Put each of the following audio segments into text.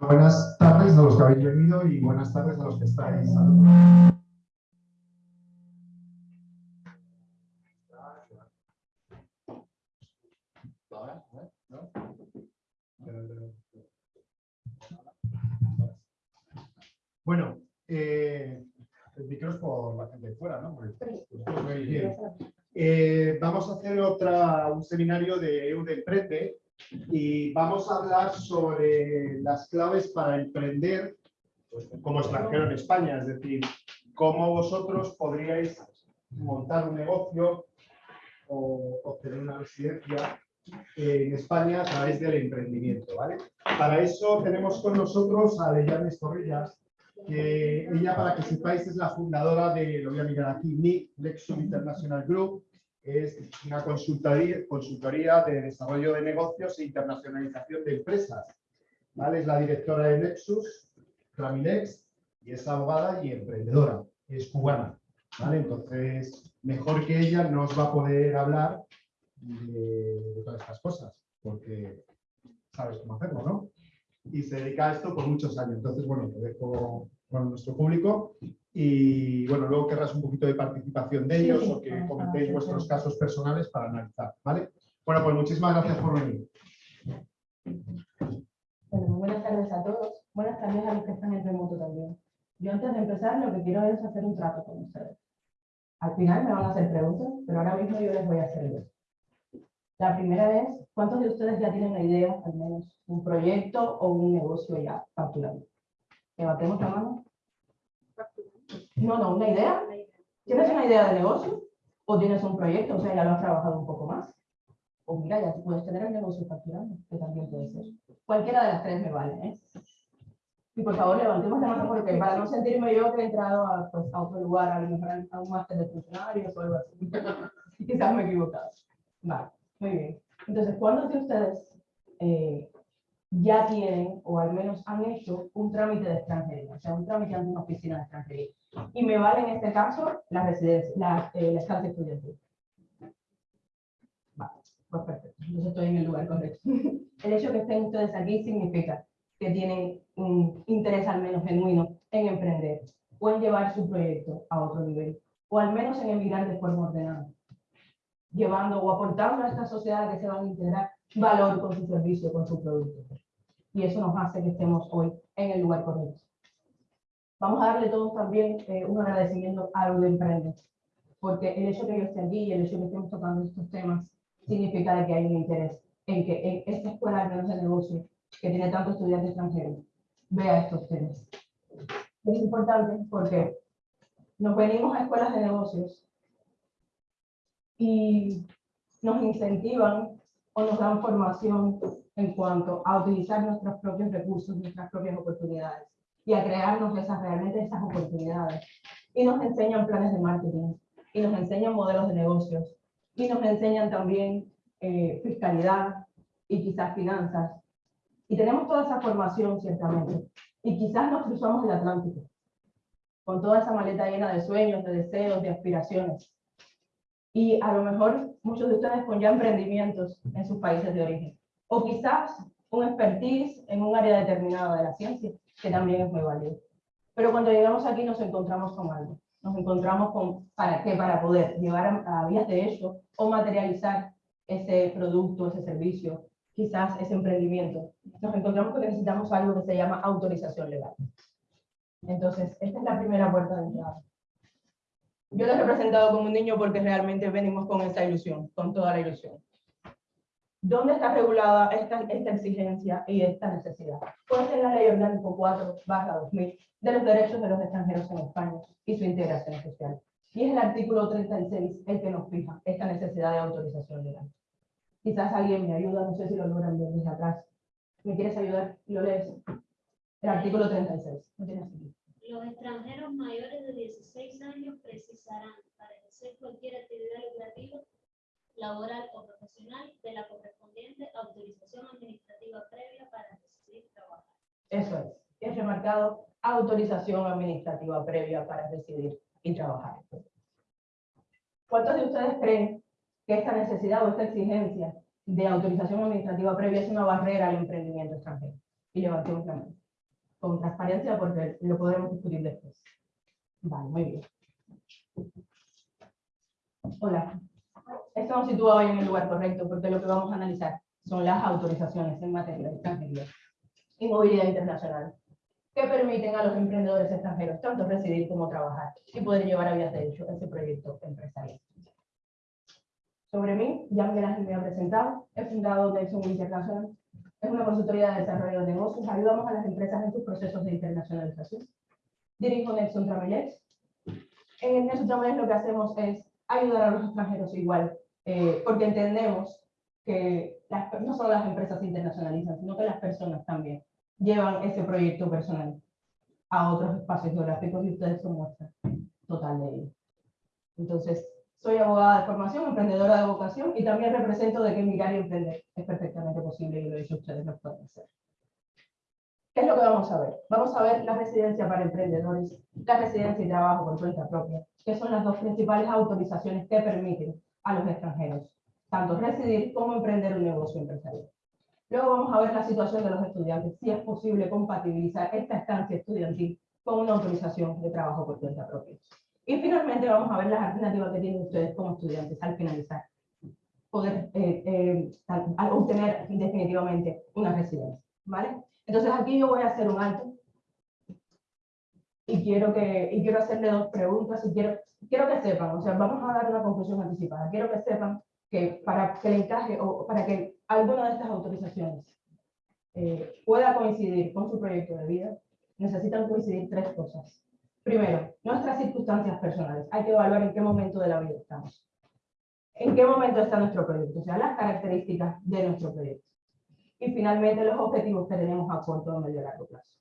Buenas tardes a los que habéis venido y buenas tardes a los que estáis. Bueno, eh, el micro es por la gente de fuera, ¿no? Eh, vamos a hacer otra, un seminario de Emprende y vamos a hablar sobre las claves para emprender como extranjero en España, es decir, cómo vosotros podríais montar un negocio o obtener una residencia en España a través del emprendimiento. ¿vale? Para eso tenemos con nosotros a Leyanes Corrillas, ella, para que sepáis, es la fundadora de, lo voy a mirar aquí, NIC, Lexus International Group, es una consultoría, consultoría de desarrollo de negocios e internacionalización de empresas. ¿vale? Es la directora de Nexus, Ramilex, y es abogada y emprendedora, es cubana. ¿vale? Entonces, mejor que ella no os va a poder hablar de, todas estas cosas, porque sabes cómo hacerlo, ¿no? Y se dedica a esto por muchos años. Entonces, bueno, lo dejo con nuestro público y bueno, luego querrás un poquito de participación de ellos o que comentéis vuestros casos personales para analizar, ¿vale? Bueno, pues muchísimas gracias por venir. Bueno, buenas tardes a todos. Buenas tardes a los que están en remoto también. Yo antes de empezar lo que quiero es hacer un trato con ustedes. Al final me van a hacer preguntas, pero ahora mismo yo les voy a hacer dos. La primera es, ¿cuántos de ustedes ya tienen una idea, al menos un proyecto o un negocio ya facturando? Levantemos la mano. No, no, una idea. ¿Tienes una idea de negocio? ¿O tienes un proyecto? O sea, ya lo has trabajado un poco más. O mira, ya puedes tener el negocio facturando, que también puede ser. Cualquiera de las tres me vale, ¿eh? Y por favor, levantemos la mano porque para no sentirme yo que he entrado a, pues, a otro lugar, a lo mejor a un máster de funcionarios o algo así. Quizás me he equivocado. Vale, muy bien. Entonces, ¿cuántos de ustedes eh, ya tienen, o al menos han hecho, un trámite de extranjería, o sea, un trámite ante una oficina de extranjería. Y me vale en este caso la residencia, la, eh, la estancia estudiantil. Vale, pues perfecto, entonces estoy en el lugar correcto. el hecho que estén ustedes aquí significa que tienen un interés al menos genuino en emprender o en llevar su proyecto a otro nivel, o al menos en emigrar de forma ordenada, llevando o aportando a esta sociedad que se van a integrar valor con su servicio, con su producto. Y eso nos hace que estemos hoy en el lugar correcto. Vamos a darle todos también eh, un agradecimiento a lo de Emprende, porque el hecho de que yo esté aquí y el hecho de que estemos tocando estos temas significa de que hay un interés en que en esta escuela, menos de negocio, que tiene tantos estudiantes extranjeros, vea estos temas. Es importante porque nos venimos a escuelas de negocios y nos incentivan o nos dan formación en cuanto a utilizar nuestros propios recursos, nuestras propias oportunidades y a crearnos esas, realmente esas oportunidades. Y nos enseñan planes de marketing, y nos enseñan modelos de negocios, y nos enseñan también eh, fiscalidad y quizás finanzas. Y tenemos toda esa formación, ciertamente. Y quizás nos cruzamos el Atlántico, con toda esa maleta llena de sueños, de deseos, de aspiraciones. Y a lo mejor muchos de ustedes con ya emprendimientos en sus países de origen o quizás un expertise en un área determinada de la ciencia, que también es muy válido. Pero cuando llegamos aquí nos encontramos con algo. Nos encontramos con, ¿para qué? Para poder llevar a, vías de hecho o materializar ese producto, ese servicio, quizás ese emprendimiento. Nos encontramos que necesitamos algo que se llama autorización legal. Entonces, esta es la primera puerta de entrada. Yo lo he representado como un niño porque realmente venimos con esa ilusión, con toda la ilusión. ¿Dónde está regulada esta, exigencia y esta necesidad? Pues en la Ley Orgánico 4 2000 de los derechos de los extranjeros en España y su integración social. Y es el artículo 36 el que nos fija esta necesidad de autorización legal. Quizás alguien me ayuda, no sé si lo logran ver desde atrás. ¿Me quieres ayudar? Lo lees. El artículo 36. Los extranjeros mayores de 16 años precisarán para ejercer cualquier actividad lucrativa laboral o profesional de la correspondiente autorización administrativa previa para residir y trabajar. Eso es. Es remarcado autorización administrativa previa para residir y trabajar. ¿Cuántos de ustedes creen que esta necesidad o esta exigencia de autorización administrativa previa es una barrera al emprendimiento extranjero. Y levantemos la mano. Con transparencia porque lo podremos discutir después. Vale, muy bien. Hola. Esto nos sitúa hoy en el lugar correcto porque lo que vamos a analizar son las autorizaciones en materia de extranjería y movilidad internacional que permiten a los emprendedores extranjeros tanto residir como trabajar y poder llevar a vías de hecho ese proyecto empresarial. Sobre mí, ya Ángel me ha presentado, he fundado Nelson International, es una consultoría de desarrollo de negocios, ayudamos a las empresas en sus procesos de internacionalización. Dirijo Nelson Tramellés. En Nelson Tramellés lo que hacemos es ayudar a los extranjeros igual, eh, porque entendemos que las, no solo las empresas se internacionalizan, sino que las personas también llevan ese proyecto personal a otros espacios geográficos y ustedes son muestra total de ello. Entonces, soy abogada de formación, emprendedora de vocación y también represento de que mirar y emprender es perfectamente posible y lo he dicho ustedes lo pueden hacer. ¿Qué es lo que vamos a ver? Vamos a ver la residencia para emprendedores, la residencia y trabajo por cuenta propia, que son las dos principales autorizaciones que permiten a los extranjeros tanto residir como emprender un negocio empresarial. Luego vamos a ver la situación de los estudiantes, si es posible compatibilizar esta estancia estudiantil con una autorización de trabajo por cuenta propia. Y finalmente vamos a ver las alternativas que tienen ustedes como estudiantes al finalizar, poder eh, eh, obtener definitivamente una residencia. ¿vale? Entonces aquí yo voy a hacer un alto y quiero, que, y quiero hacerle dos preguntas y quiero, quiero que sepan, o sea, vamos a dar una conclusión anticipada, quiero que sepan que para que le encaje o para que alguna de estas autorizaciones eh, pueda coincidir con su proyecto de vida, necesitan coincidir tres cosas. Primero, nuestras circunstancias personales. Hay que evaluar en qué momento de la vida estamos. En qué momento está nuestro proyecto, o sea, las características de nuestro proyecto. Y finalmente, los objetivos que tenemos a corto, medio y largo plazo.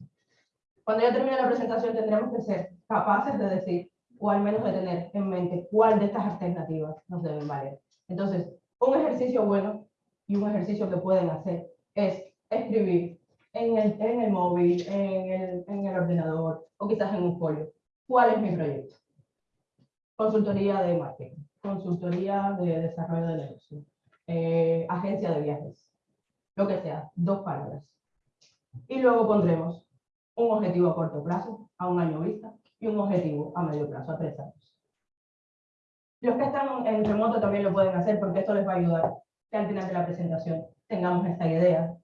Cuando ya termine la presentación, tendremos que ser capaces de decir, o al menos de tener en mente, cuál de estas alternativas nos deben valer. Entonces, un ejercicio bueno y un ejercicio que pueden hacer es escribir en el, en el móvil, en el, en el ordenador o quizás en un folio. ¿Cuál es mi proyecto? Consultoría de marketing, consultoría de desarrollo de negocio, eh, agencia de viajes, lo que sea, dos palabras. Y luego pondremos un objetivo a corto plazo, a un año vista, y un objetivo a medio plazo, a tres años. Los que están en remoto también lo pueden hacer porque esto les va a ayudar que al final de la presentación tengamos esta idea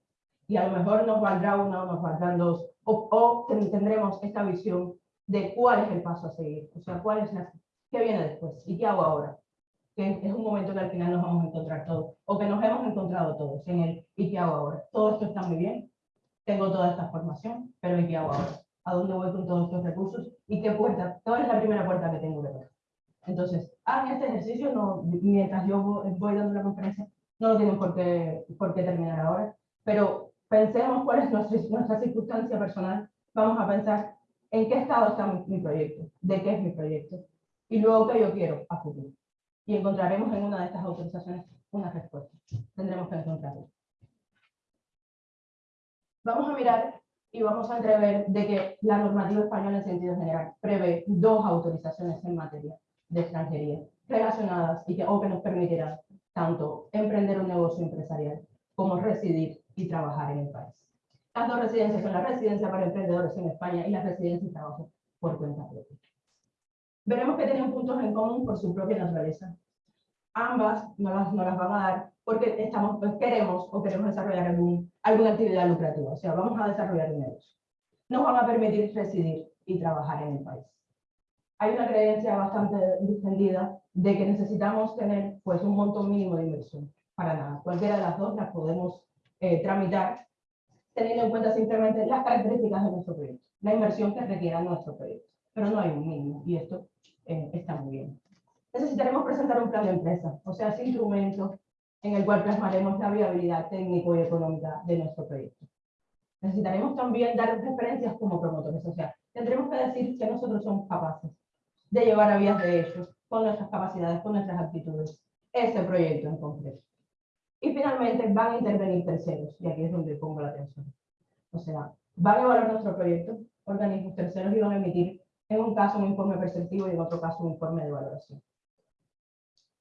y a lo mejor nos valdrá una o nos valdrán dos o, tendremos esta visión de cuál es el paso a seguir, o sea, cuál es la, qué viene después y qué hago ahora. Que es un momento que al final nos vamos a encontrar todos, o que nos hemos encontrado todos en el ¿y qué hago ahora? Todo esto está muy bien, tengo toda esta formación, pero ¿y qué hago ahora? ¿A dónde voy con todos estos recursos? ¿Y qué puerta? ¿Cuál es la primera puerta que tengo que tocar? Entonces, hagan este ejercicio no, mientras yo voy dando la conferencia, no lo tienen por qué, por qué terminar ahora, pero pensemos cuál es nuestra, nuestra circunstancia personal, vamos a pensar en qué estado está mi, proyecto, de qué es mi proyecto, y luego qué yo quiero a futuro. Y encontraremos en una de estas autorizaciones una respuesta. Tendremos que encontrarla. Vamos a mirar y vamos a entrever de que la normativa española en sentido general prevé dos autorizaciones en materia de extranjería relacionadas y que, o que nos permitirán tanto emprender un negocio empresarial como residir y trabajar en el país. Las dos residencias son la residencia para emprendedores en España y la residencia y trabajo por cuenta propia. Veremos que tienen puntos en común por su propia naturaleza. Ambas no las, no las van a dar porque estamos, pues, queremos o queremos desarrollar algún, alguna actividad lucrativa, o sea, vamos a desarrollar un negocio. Nos van a permitir residir y trabajar en el país hay una creencia bastante difundida de que necesitamos tener pues, un monto mínimo de inversión. Para nada. Cualquiera de las dos las podemos eh, tramitar teniendo en cuenta simplemente las características de nuestro proyecto, la inversión que requiera nuestro proyecto. Pero no hay un mínimo y esto eh, está muy bien. Necesitaremos presentar un plan de empresa, o sea, ese instrumento en el cual plasmaremos la viabilidad técnico y económica de nuestro proyecto. Necesitaremos también dar referencias como promotores, o sea, tendremos que decir que nosotros somos capaces de llevar a vías de hecho, con nuestras capacidades, con nuestras actitudes, ese proyecto en concreto. Y finalmente van a intervenir terceros, y aquí es donde pongo la atención. O sea, van a evaluar nuestro proyecto, organismos terceros y van a emitir en un caso un informe perceptivo y en otro caso un informe de valoración.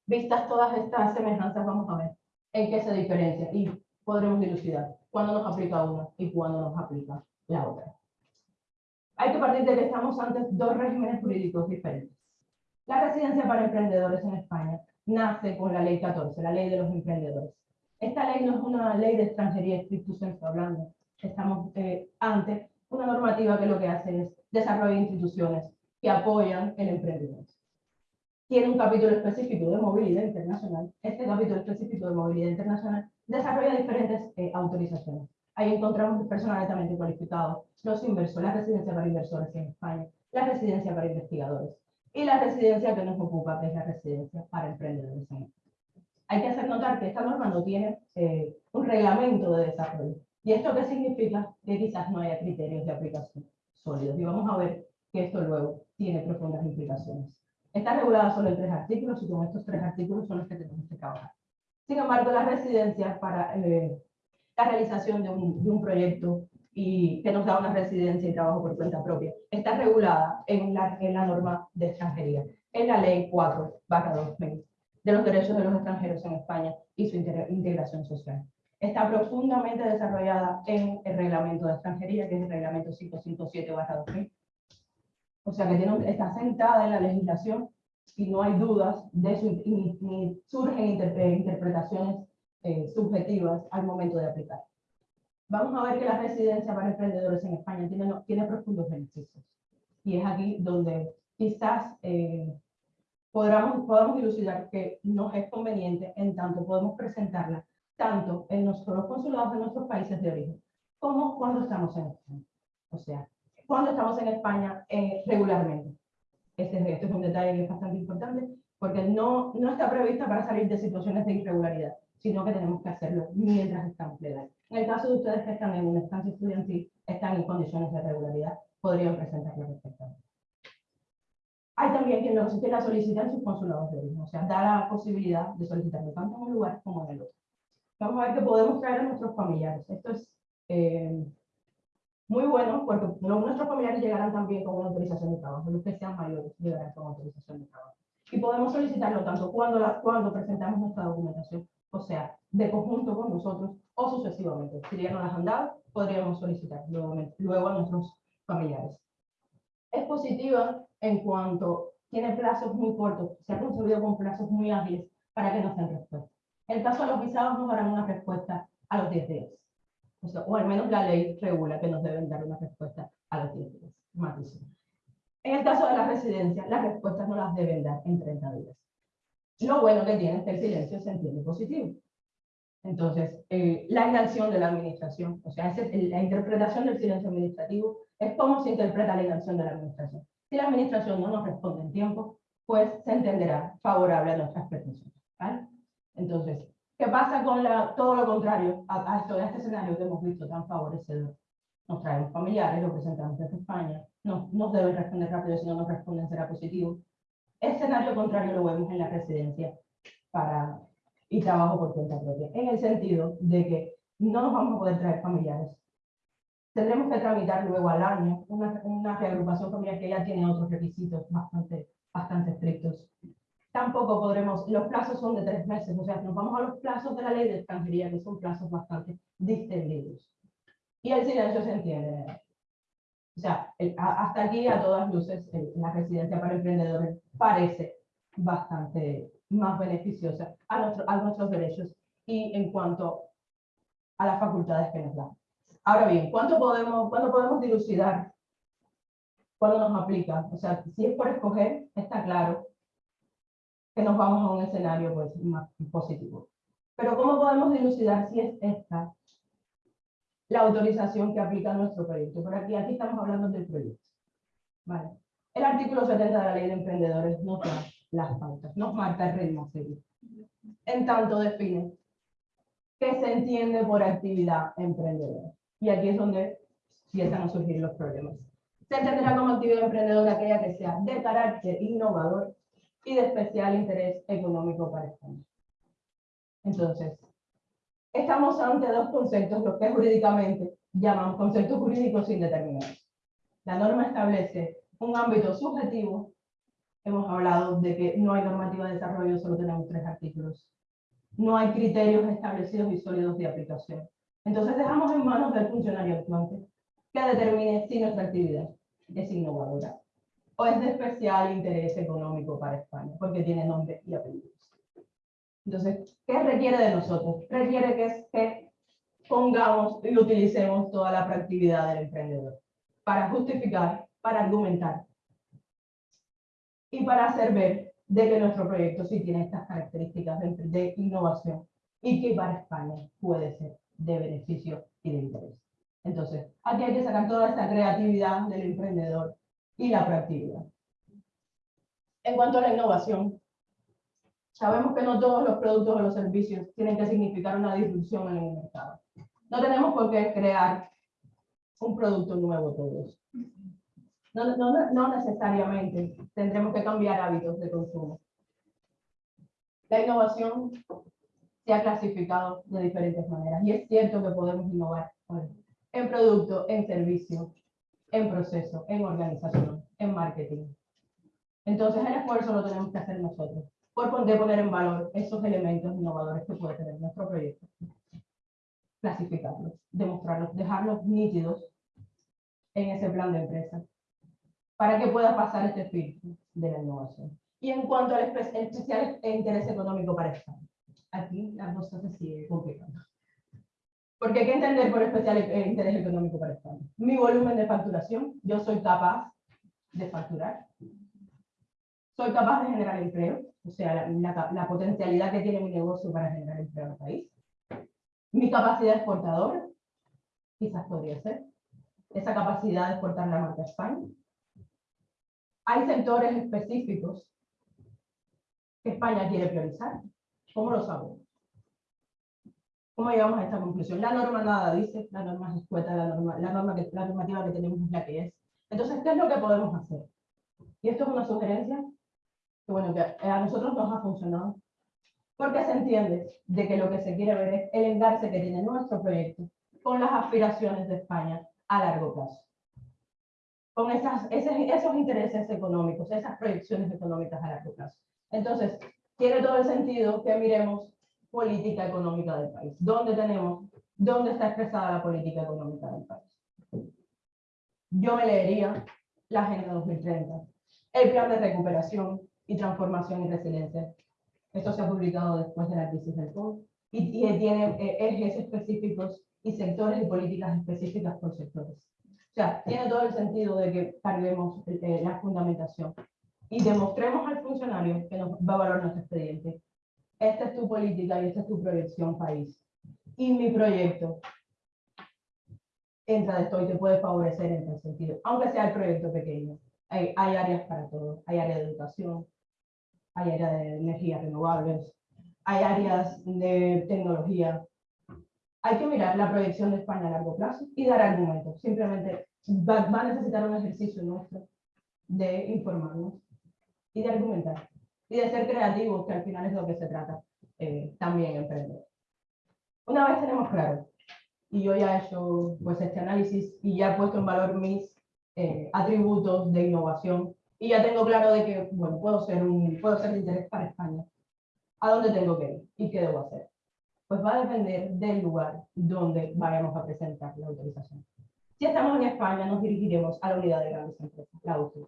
Vistas todas estas semejanzas, vamos a ver en qué se diferencia y podremos dilucidar cuándo nos aplica una y cuándo nos aplica la otra. Hay que partir de que estamos ante dos regímenes jurídicos diferentes. La residencia para emprendedores en España nace con la ley 14, la ley de los emprendedores. Esta ley no es una ley de extranjería estricto sensu hablando. Estamos eh, ante una normativa que lo que hace es desarrollar instituciones que apoyan el emprendimiento. Tiene un capítulo específico de movilidad internacional. Este capítulo específico de movilidad internacional desarrolla diferentes eh, autorizaciones. Ahí encontramos personal altamente cualificado, los inversores, la residencia para inversores en España, la residencia para investigadores y la residencia que nos ocupa, que es la residencia para emprendedores en. Hay que hacer notar que esta norma no tiene eh, un reglamento de desarrollo. ¿Y esto qué significa? Que quizás no haya criterios de aplicación sólidos. Y vamos a ver que esto luego tiene profundas implicaciones. Está regulada solo en tres artículos y con estos tres artículos son los que tenemos que trabajar. Sin embargo, las residencias para eh, la realización de un, de un, proyecto y que nos da una residencia y trabajo por cuenta propia está regulada en la, en la norma de extranjería, en la ley 4 2000 de los derechos de los extranjeros en España y su integración social está profundamente desarrollada en el reglamento de extranjería, que es el reglamento 557-2000. O sea que tiene, está sentada en la legislación y no hay dudas de su, ni, surgen eh, interpretaciones eh, subjetivas al momento de aplicar. Vamos a ver que la residencia para emprendedores en España tiene, tiene profundos beneficios. Y es aquí donde quizás eh, podamos, podamos dilucidar que nos es conveniente, en tanto podemos presentarla tanto en nuestros consulados de nuestros países de origen, como cuando estamos en España. O sea, cuando estamos en España eh, regularmente. Este, este, es un detalle que es bastante importante, porque no, no está prevista para salir de situaciones de irregularidad, sino que tenemos que hacerlo mientras estamos legales. En el caso de ustedes que están en una estancia estudiantil, están en condiciones de regularidad, podrían presentarlo perfectamente. Hay también quien lo quiera solicitar en sus consulados de origen, o sea, da la posibilidad de solicitarlo tanto en un lugar como en el otro vamos a ver que podemos traer a nuestros familiares. Esto es eh, muy bueno porque nuestros familiares llegarán también con una autorización de trabajo, los que sean mayores llegarán con autorización de trabajo. Y podemos solicitarlo tanto cuando, la, cuando presentamos nuestra documentación, o sea, de conjunto con nosotros o sucesivamente. Si ya no las han dado, podríamos solicitar luego, luego a nuestros familiares. Es positiva en cuanto tiene plazos muy cortos, se ha concebido con plazos muy ágiles para que nos den respuesta. En el caso de los visados nos darán una respuesta a los 10 días. O, al menos la ley regula que nos deben dar una respuesta a los 10 días. En el caso de la residencia, las respuestas no las deben dar en 30 días. Lo bueno que tiene es que el silencio se entiende positivo. Entonces, eh, la inacción de la administración, o sea, la interpretación del silencio administrativo es cómo se interpreta la inacción de la administración. Si la administración no nos responde en tiempo, pues se entenderá favorable a nuestras pretensiones. ¿vale? Entonces, ¿qué pasa con la, todo lo contrario a, esto, a este escenario que hemos visto tan favorecedor? Nos traemos familiares, lo presentamos desde España, no nos deben responder rápido, si no nos responden será positivo. Escenario contrario lo vemos en la residencia para, y trabajo por cuenta propia, en el sentido de que no nos vamos a poder traer familiares. Tendremos que tramitar luego al año una, una reagrupación familiar que ya tiene otros requisitos bastante, bastante estrictos tampoco podremos, los plazos son de tres meses, o sea, nos vamos a los plazos de la ley de extranjería, que son plazos bastante distendidos. Y el silencio se entiende. O sea, hasta aquí a todas luces la residencia para emprendedores parece bastante más beneficiosa a, nuestro, a nuestros derechos y en cuanto a las facultades que nos dan. Ahora bien, ¿cuánto podemos, ¿cuándo podemos dilucidar cuándo nos aplica? O sea, si es por escoger, está claro que nos vamos a un escenario pues, más positivo. Pero ¿cómo podemos dilucidar si es esta la autorización que aplica nuestro proyecto? Por aquí, aquí estamos hablando del proyecto. Vale. El artículo 70 de la ley de emprendedores nos da las pautas, nos marca el ritmo. En tanto define qué se entiende por actividad emprendedora. Y aquí es donde empiezan a surgir los problemas. Se entenderá como actividad emprendedora aquella que sea de carácter innovador y de especial interés económico para España. Entonces, estamos ante dos conceptos, lo que jurídicamente llaman conceptos jurídicos indeterminados. La norma establece un ámbito subjetivo, hemos hablado de que no hay normativa de desarrollo, solo tenemos tres artículos, no hay criterios establecidos y sólidos de aplicación. Entonces dejamos en manos del funcionario actuante que determine si nuestra actividad es innovadora o es de especial interés económico para España, porque tiene nombre y apellidos. Entonces, ¿qué requiere de nosotros? Requiere que, que pongamos y utilicemos toda la proactividad del emprendedor para justificar, para argumentar y para hacer ver de que nuestro proyecto sí tiene estas características de, de innovación y que para España puede ser de beneficio y de interés. Entonces, aquí hay que sacar toda esta creatividad del emprendedor y la proactividad. En cuanto a la innovación, sabemos que no todos los productos o los servicios tienen que significar una disrupción en el mercado. No tenemos por qué crear un producto nuevo todos. No, no, no necesariamente tendremos que cambiar hábitos de consumo. La innovación se ha clasificado de diferentes maneras y es cierto que podemos innovar en producto, en servicio, en proceso, en organización, en marketing. Entonces el esfuerzo lo tenemos que hacer nosotros, por poner en valor esos elementos innovadores que puede tener nuestro proyecto. Clasificarlos, demostrarlos, dejarlos nítidos en ese plan de empresa, para que pueda pasar este filtro de la innovación. Y en cuanto al espe especial interés económico para España, aquí la cosa se sigue complicando. Porque hay que entender por especial interés económico para España. Mi volumen de facturación, yo soy capaz de facturar. Soy capaz de generar empleo, o sea, la, la, potencialidad que tiene mi negocio para generar empleo en el país. Mi capacidad exportadora, quizás podría ser. Esa capacidad de exportar la marca España. Hay sectores específicos que España quiere priorizar. ¿Cómo lo sabemos? ¿Cómo llegamos a esta conclusión? La norma nada dice, la norma es escueta, la, norma, la, norma que, la normativa que tenemos es la que es. Entonces, ¿qué es lo que podemos hacer? Y esto es una sugerencia que, bueno, que a nosotros nos ha funcionado, porque se entiende de que lo que se quiere ver es el engarce que tiene nuestro proyecto con las aspiraciones de España a largo plazo. Con esas, esos, esos intereses económicos, esas proyecciones económicas a largo plazo. Entonces, tiene todo el sentido que miremos política económica del país. ¿Dónde tenemos, dónde está expresada la política económica del país? Yo me leería la Agenda 2030, el Plan de Recuperación y Transformación y Resiliencia. Esto se ha publicado después de la crisis del COVID y, y tiene eh, ejes específicos y sectores y políticas específicas por sectores. O sea, tiene todo el sentido de que carguemos eh, la fundamentación y demostremos al funcionario que nos va a valorar nuestro expediente esta es tu política y esta es tu proyección país. Y mi proyecto entra de esto y te puede favorecer en ese sentido, aunque sea el proyecto pequeño. Hay, hay áreas para todo, hay áreas de educación, hay áreas de energías renovables, hay áreas de tecnología. Hay que mirar la proyección de España a largo plazo y dar argumentos. Simplemente va, va a necesitar un ejercicio nuestro de informarnos y de argumentar y de ser creativos, que al final es lo que se trata eh, también emprender. Una vez tenemos claro, y yo ya he hecho pues, este análisis y ya he puesto en valor mis eh, atributos de innovación, y ya tengo claro de que bueno, puedo, ser un, puedo ser de interés para España, ¿a dónde tengo que ir y qué debo hacer? Pues va a depender del lugar donde vayamos a presentar la autorización. Si estamos en España, nos dirigiremos a la unidad de grandes empresas, la UCI.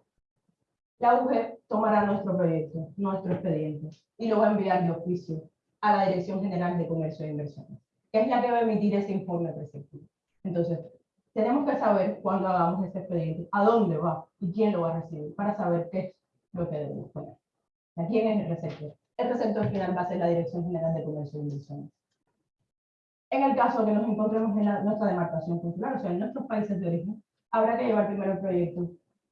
La UG tomará nuestro proyecto, nuestro expediente, y lo va a enviar de oficio a la Dirección General de Comercio e Inversiones, que es la que va a emitir ese informe preceptivo. Entonces, tenemos que saber cuando hagamos ese expediente, a dónde va y quién lo va a recibir, para saber qué es lo que debemos poner. ¿A quién es el receptor? El receptor final va a ser la Dirección General de Comercio e Inversiones. En el caso que nos encontremos en la, nuestra demarcación consular, o sea, en nuestros países de origen, habrá que llevar primero el proyecto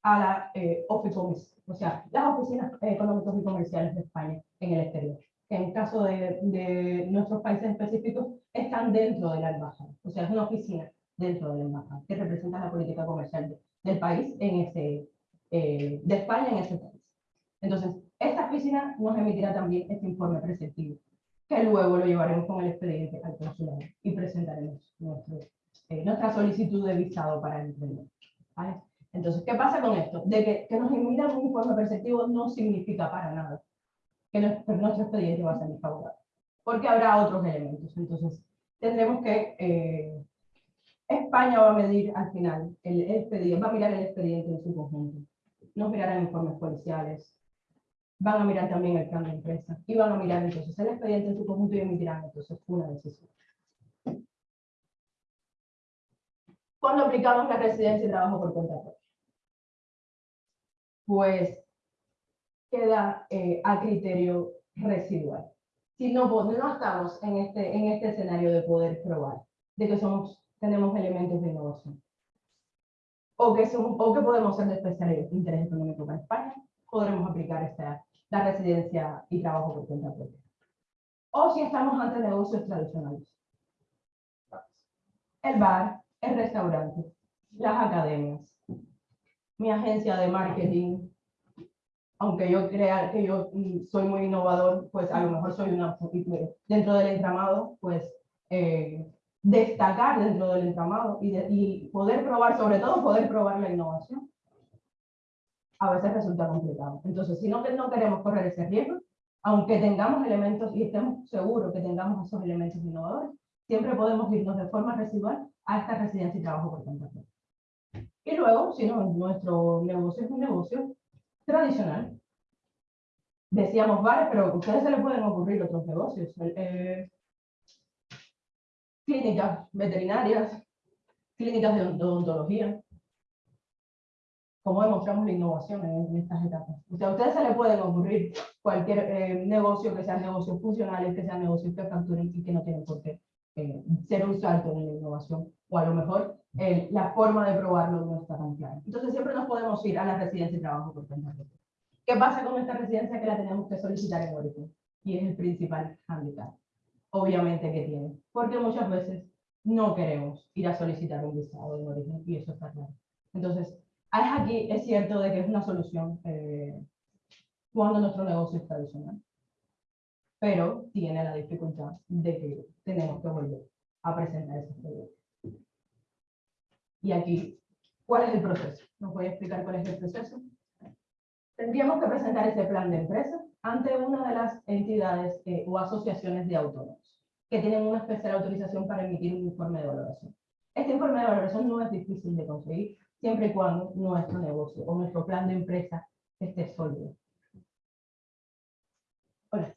a la eh, OFICOMIS, o sea, las oficinas económicas y comerciales de España en el exterior, que en caso de, de nuestros países específicos están dentro de la embajada, o sea, es una oficina dentro de la embajada que representa la política comercial del país en ese, eh, de España en ese país. Entonces, esta oficina nos emitirá también este informe preceptivo, que luego lo llevaremos con el expediente al consulado y presentaremos nuestro, eh, nuestra solicitud de visado para el emprendedor. ¿vale? Entonces, ¿qué pasa con esto? De que, nos emitan un informe perceptivo no significa para nada que nuestro, expediente va a ser desfavorable. porque habrá otros elementos. Entonces, tendremos que, eh, España va a medir al final, el, expediente, va a mirar el expediente en su conjunto, nos mirarán informes policiales, van a mirar también el plan de empresa, y van a mirar entonces el expediente en su conjunto y emitirán entonces una decisión. Cuando aplicamos la residencia y trabajo por cuenta propia, pues queda eh, a criterio residual. Si no, no estamos en este, en este escenario de poder probar de que somos, tenemos elementos de innovación, o que, somos, o que podemos ser de especial interés económico para España, podremos aplicar esta, la residencia y trabajo por cuenta propia. O si estamos ante negocios tradicionales. El bar, el restaurante, las academias, mi agencia de marketing, aunque yo crea que yo mm, soy muy innovador, pues a lo mejor soy una, dentro del entramado, pues eh, destacar dentro del entramado y, y, poder probar, sobre todo poder probar la innovación, a veces resulta complicado. Entonces, si no, no queremos correr ese riesgo, aunque tengamos elementos y estemos seguros que tengamos esos elementos innovadores, siempre podemos irnos de forma residual a esta residencia y trabajo por cuenta Y luego, si no, nuestro negocio es un negocio tradicional. Decíamos bares, pero a ustedes se les pueden ocurrir otros negocios. Eh, clínicas veterinarias, clínicas de odontología. Cómo demostramos la innovación en, estas etapas. O sea, a ustedes se les pueden ocurrir cualquier eh, negocio que sean negocios funcionales, que sean negocios que facturen y que no tienen por qué eh, ser un salto en la innovación. O a lo mejor la forma de probarlo no está tan clara. Entonces siempre nos podemos ir a la residencia y trabajo por cuenta ¿Qué pasa con esta residencia que la tenemos que solicitar en origen? Y es el principal handicap, obviamente, que tiene. Porque muchas veces no queremos ir a solicitar un visado en origen, y eso está claro. Entonces, aquí es cierto de que es una solución eh, cuando nuestro negocio es tradicional. Pero tiene la dificultad de que tenemos que volver a presentar ese proyecto. Y aquí, ¿cuál es el proceso? ¿Nos voy a explicar cuál es el proceso? Tendríamos que presentar ese plan de empresa ante una de las entidades eh, o asociaciones de autónomos que tienen una especial autorización para emitir un informe de valoración. Este informe de valoración no es difícil de conseguir siempre y cuando nuestro negocio o nuestro plan de empresa esté sólido. Hola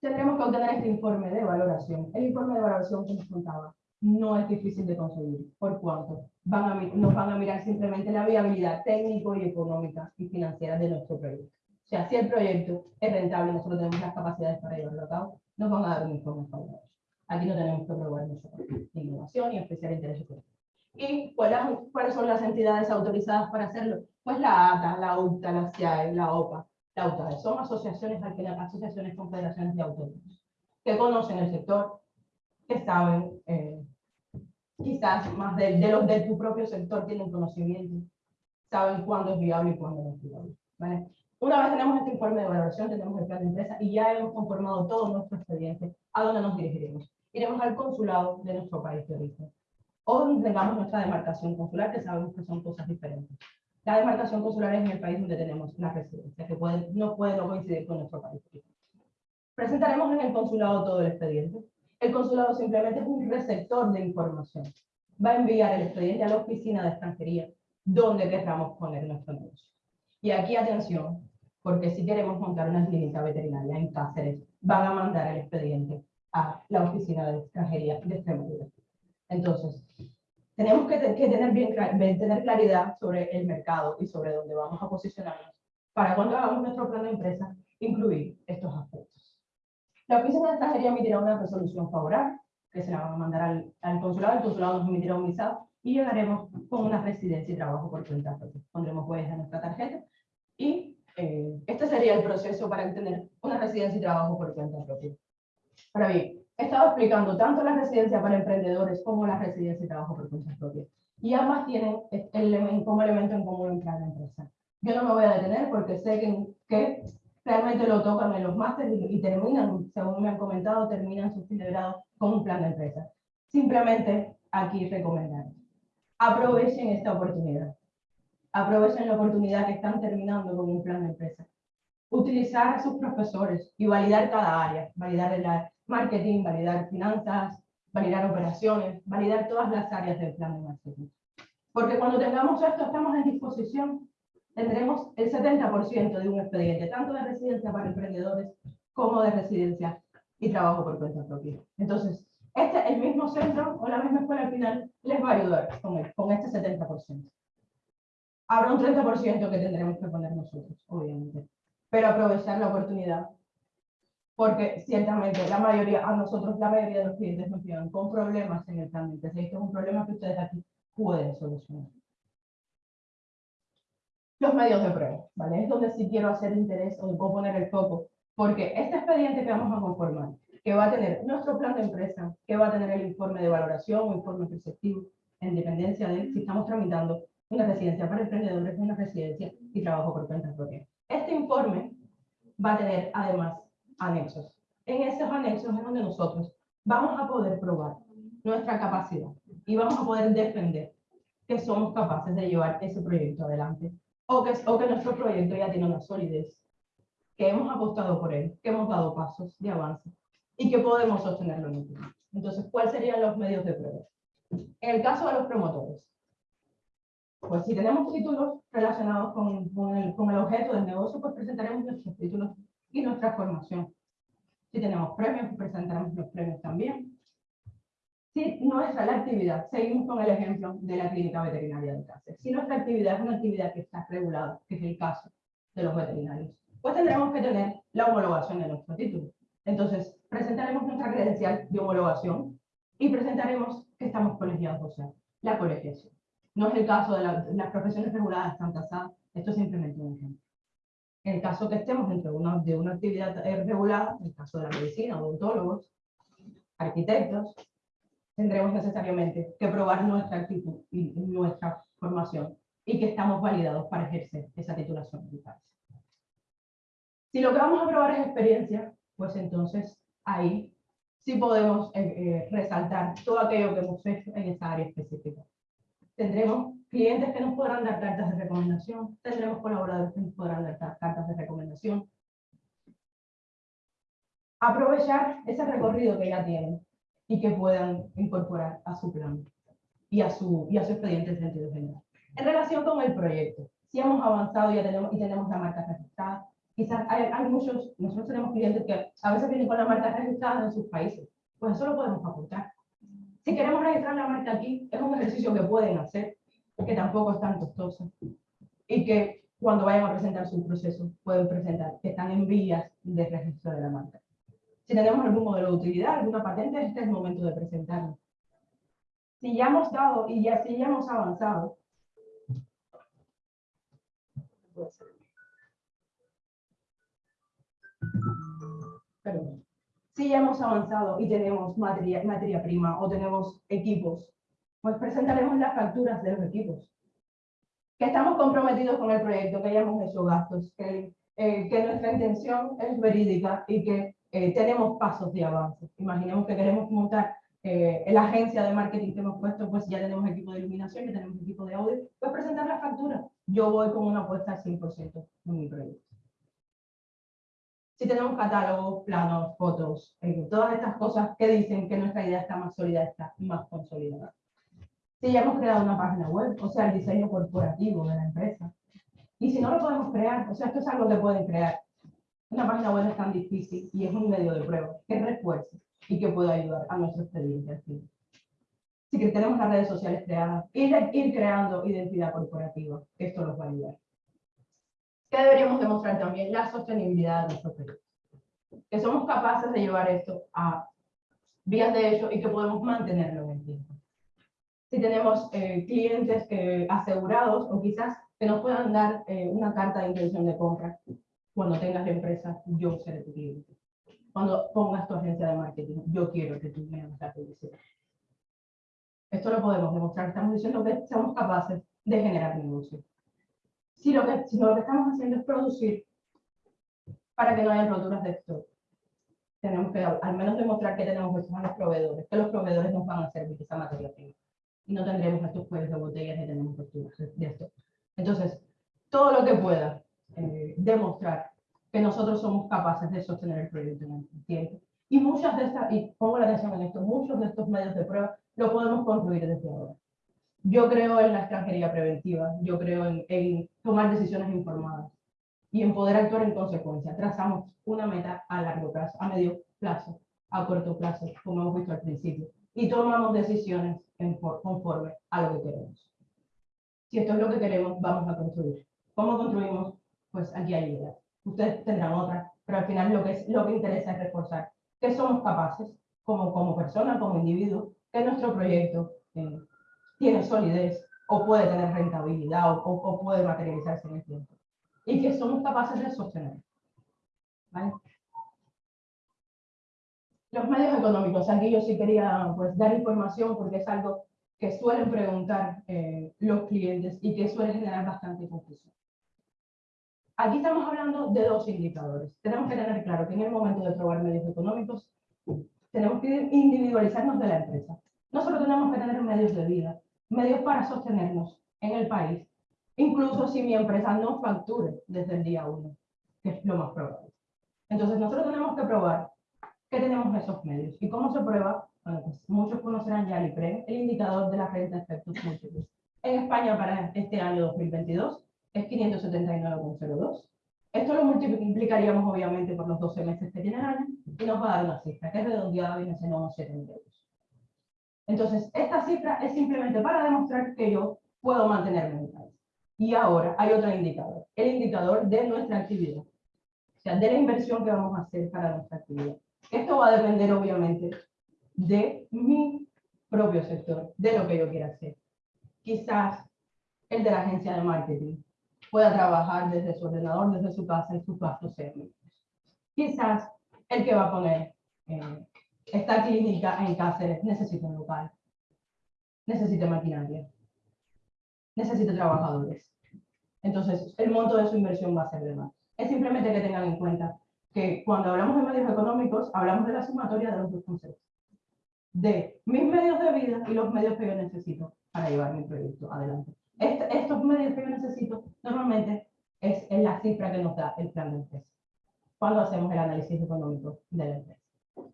tendremos que obtener este informe de valoración. El informe de valoración que nos contaba no es difícil de conseguir. ¿Por cuánto? Van a, nos van a mirar simplemente la viabilidad técnico y económica y financiera de nuestro proyecto. O sea, si el proyecto es rentable, nosotros tenemos las capacidades para llevarlo a cabo, nos van a dar un informe favorable. Aquí no tenemos que probar nosotros innovación y especial interés económico. ¿Y cuáles son las entidades autorizadas para hacerlo? Pues la ATA, la UTA, la CIAE, la OPA, son asociaciones, asociaciones confederaciones de autónomos, que conocen el sector, que saben, eh, quizás más de, de, los de tu propio sector tienen conocimiento, saben cuándo es viable y cuándo no es viable. ¿vale? Una vez tenemos este informe de valoración, tenemos el plan de empresa y ya hemos conformado todo nuestro expediente, ¿a dónde nos dirigiremos? Iremos al consulado de nuestro país de origen, o tengamos nuestra demarcación consular, que sabemos que son cosas diferentes. La demarcación consular es en el país donde tenemos la residencia, que puede, no puede no coincidir con nuestro país. Presentaremos en el consulado todo el expediente. El consulado simplemente es un receptor de información. Va a enviar el expediente a la oficina de extranjería, donde queramos poner nuestro negocio. Y aquí atención, porque si queremos montar una clínica veterinaria en Cáceres, van a mandar el expediente a la oficina de extranjería de Extremadura. Entonces, tenemos que, tener, bien, tener claridad sobre el mercado y sobre dónde vamos a posicionarnos para cuando hagamos nuestro plan de empresa incluir estos aspectos. La Oficina de Extranjería emitirá una resolución favorable que se la van a mandar al, consulado, el consulado nos emitirá un visado y llegaremos con una residencia y trabajo por cuenta propia. Pondremos huellas en nuestra tarjeta y eh, este sería el proceso para obtener una residencia y trabajo por cuenta propia. Ahora bien, he estado explicando tanto la residencia para emprendedores como la residencia y trabajo por cuenta propia. Y ambas tienen el, como elemento en común en cada empresa. Yo no me voy a detener porque sé que, que realmente lo tocan en los másteres y, terminan, según me han comentado, terminan su fin de grado con un plan de empresa. Simplemente aquí recomendar. Aprovechen esta oportunidad. Aprovechen la oportunidad que están terminando con un plan de empresa. utilizar a sus profesores y validar cada área, validar el área marketing, validar finanzas, validar operaciones, validar todas las áreas del plan de marketing. Porque cuando tengamos esto, estamos en disposición, tendremos el 70% de un expediente, tanto de residencia para emprendedores como de residencia y trabajo por cuenta propia. Entonces, este, el mismo centro o la misma escuela al final les va a ayudar con, el, con este 70%. Habrá un 30% que tendremos que poner nosotros, obviamente. Pero aprovechar la oportunidad porque ciertamente la mayoría, a nosotros la mayoría de los clientes nos llegan con problemas en el trámite. Esto es un problema que ustedes aquí pueden solucionar. Los medios de prueba, ¿vale? Es donde sí quiero hacer interés o poner el foco, porque este expediente que vamos a conformar, que va a tener nuestro plan de empresa, que va a tener el informe de valoración o informe perceptivo, en dependencia de si estamos tramitando una residencia para emprendedores, una residencia y trabajo por cuenta propia. Este informe va a tener además anexos. En esos anexos es donde nosotros vamos a poder probar nuestra capacidad y vamos a poder defender que somos capaces de llevar ese proyecto adelante o que, o que nuestro proyecto ya tiene una solidez, que hemos apostado por él, que hemos dado pasos de avance y que podemos sostenerlo en el tiempo. Entonces, ¿cuáles serían los medios de prueba? En el caso de los promotores, pues si tenemos títulos relacionados con, con, el, con el objeto del negocio, pues presentaremos nuestros títulos y nuestra formación. Si tenemos premios, presentaremos los premios también. Si nuestra la actividad, seguimos con el ejemplo de la clínica veterinaria de Cáceres. Si nuestra actividad es una actividad que está regulada, que es el caso de los veterinarios, pues tendremos que tener la homologación de nuestro título. Entonces, presentaremos nuestra credencial de homologación y presentaremos que estamos colegiados, o sea, la colegiación. No es el caso de, las profesiones reguladas están tasadas, esto es simplemente un ejemplo. En caso que estemos dentro de una, de una actividad eh, regulada, en el caso de la medicina, odontólogos, arquitectos, tendremos necesariamente que probar nuestra actitud y nuestra formación y que estamos validados para ejercer esa titulación Si lo que vamos a probar es experiencia, pues entonces ahí sí podemos eh, eh, resaltar todo aquello que hemos hecho en esa área específica. Tendremos clientes que nos podrán dar cartas de recomendación, tendremos colaboradores que nos podrán dar cartas de recomendación. Aprovechar ese recorrido que ya tienen y que puedan incorporar a su plan y a su, y a su expediente en sentido general. En relación con el proyecto, si hemos avanzado ya tenemos, y tenemos la marca registrada, quizás hay, hay, muchos, nosotros tenemos clientes que a veces vienen con la marca registrada en sus países, pues eso lo podemos aportar. Si queremos registrar la marca aquí, es un ejercicio que pueden hacer, que tampoco es tan costoso y que cuando vayan a presentar su proceso pueden presentar que están en vías de registro de la marca. Si tenemos algún modelo de utilidad, alguna patente, este es el momento de presentarlo. Si ya hemos dado y ya, si ya hemos avanzado, si ya hemos avanzado y tenemos materia, materia prima o tenemos equipos pues presentaremos las facturas de los equipos. Que estamos comprometidos con el proyecto, que hayamos hecho gastos, que, eh, que nuestra intención es verídica y que eh, tenemos pasos de avance. Imaginemos que queremos montar eh, la agencia de marketing que hemos puesto, pues ya tenemos equipo de iluminación, ya tenemos equipo de audio, pues presentar las facturas. Yo voy con una apuesta al 100% en mi proyecto. Si tenemos catálogos, planos, fotos, todas estas cosas que dicen que nuestra idea está más sólida, está más consolidada si ya hemos creado una página web, o sea, el diseño corporativo de la empresa. Y si no lo podemos crear, o sea, esto es algo que pueden crear. Una página web es tan difícil y es un medio de prueba que refuerce y que puede ayudar a nuestro expediente. Si que tenemos las redes sociales creadas, ir, ir creando identidad corporativa, esto nos va a ayudar. ¿Qué deberíamos demostrar también? La sostenibilidad de nuestro proyecto. Que somos capaces de llevar esto a vías de hecho y que podemos mantenerlo si tenemos eh, clientes que, asegurados o quizás que nos puedan dar eh, una carta de intención de compra. Cuando tengas la empresa, yo seré tu cliente. Cuando pongas tu agencia de marketing, yo quiero que tú me hagas la publicidad. Esto lo podemos demostrar. Estamos diciendo que somos capaces de generar negocio. Si lo que, si lo que estamos haciendo es producir para que no haya roturas de stock, tenemos que al menos demostrar que tenemos que a los proveedores, que los proveedores nos van a servir esa materia prima y no tendremos estos juegos de botellas y tenemos de esto. Entonces, todo lo que pueda eh, demostrar que nosotros somos capaces de sostener el proyecto en el tiempo. Y muchas de estas, y pongo la atención en esto, muchos de estos medios de prueba lo podemos construir desde ahora. Yo creo en la extranjería preventiva, yo creo en, en tomar decisiones informadas y en poder actuar en consecuencia. Trazamos una meta a largo plazo, a medio plazo, a corto plazo, como hemos visto al principio, y tomamos decisiones conforme a lo que queremos. Si esto es lo que queremos, vamos a construir. ¿Cómo construimos? Pues aquí hay ideas. Ustedes tendrán otras, pero al final lo que, es, lo que interesa es reforzar que somos capaces, como, como personas, como individuos, que nuestro proyecto eh, tiene solidez o puede tener rentabilidad o, o- o puede materializarse en el tiempo. Y que somos capaces de sostener. ¿vale? Los medios económicos, aquí yo sí quería pues, dar información porque es algo que suelen preguntar eh, los clientes y que suele generar bastante confusión. Aquí estamos hablando de dos indicadores. Tenemos que tener claro que en el momento de probar medios económicos, tenemos que individualizarnos de la empresa. Nosotros tenemos que tener medios de vida, medios para sostenernos en el país, incluso si mi empresa no facture desde el día uno, que es lo más probable. Entonces nosotros tenemos que probar que tenemos esos medios. ¿Y cómo se prueba? Bueno, pues muchos conocerán ya el IPREM, el indicador de la renta de efectos múltiples. En España para este año 2022 es 579,02. Esto lo multiplicaríamos obviamente por los 12 meses que tiene el año y nos va a dar una cifra que es redondeada viene siendo unos 7.000 euros. Entonces, esta cifra es simplemente para demostrar que yo puedo mantenerme en el país. Y ahora hay otro indicador, el indicador de nuestra actividad. O sea, de la inversión que vamos a hacer para nuestra actividad. Esto va a depender obviamente de mi propio sector, de lo que yo quiera hacer. Quizás el de la agencia de marketing pueda trabajar desde su ordenador, desde su casa y sus gastos mínimos. Quizás el que va a poner eh, esta clínica en Cáceres necesita un local, necesita maquinaria, necesita trabajadores. Entonces, el monto de su inversión va a ser de más. Es simplemente que tengan en cuenta que cuando hablamos de medios económicos, hablamos de la sumatoria de los dos conceptos. De mis medios de vida y los medios que yo necesito para llevar mi proyecto adelante. Este- estos medios que yo necesito normalmente es, es la cifra que nos da el plan de empresa cuando hacemos el análisis económico de la empresa.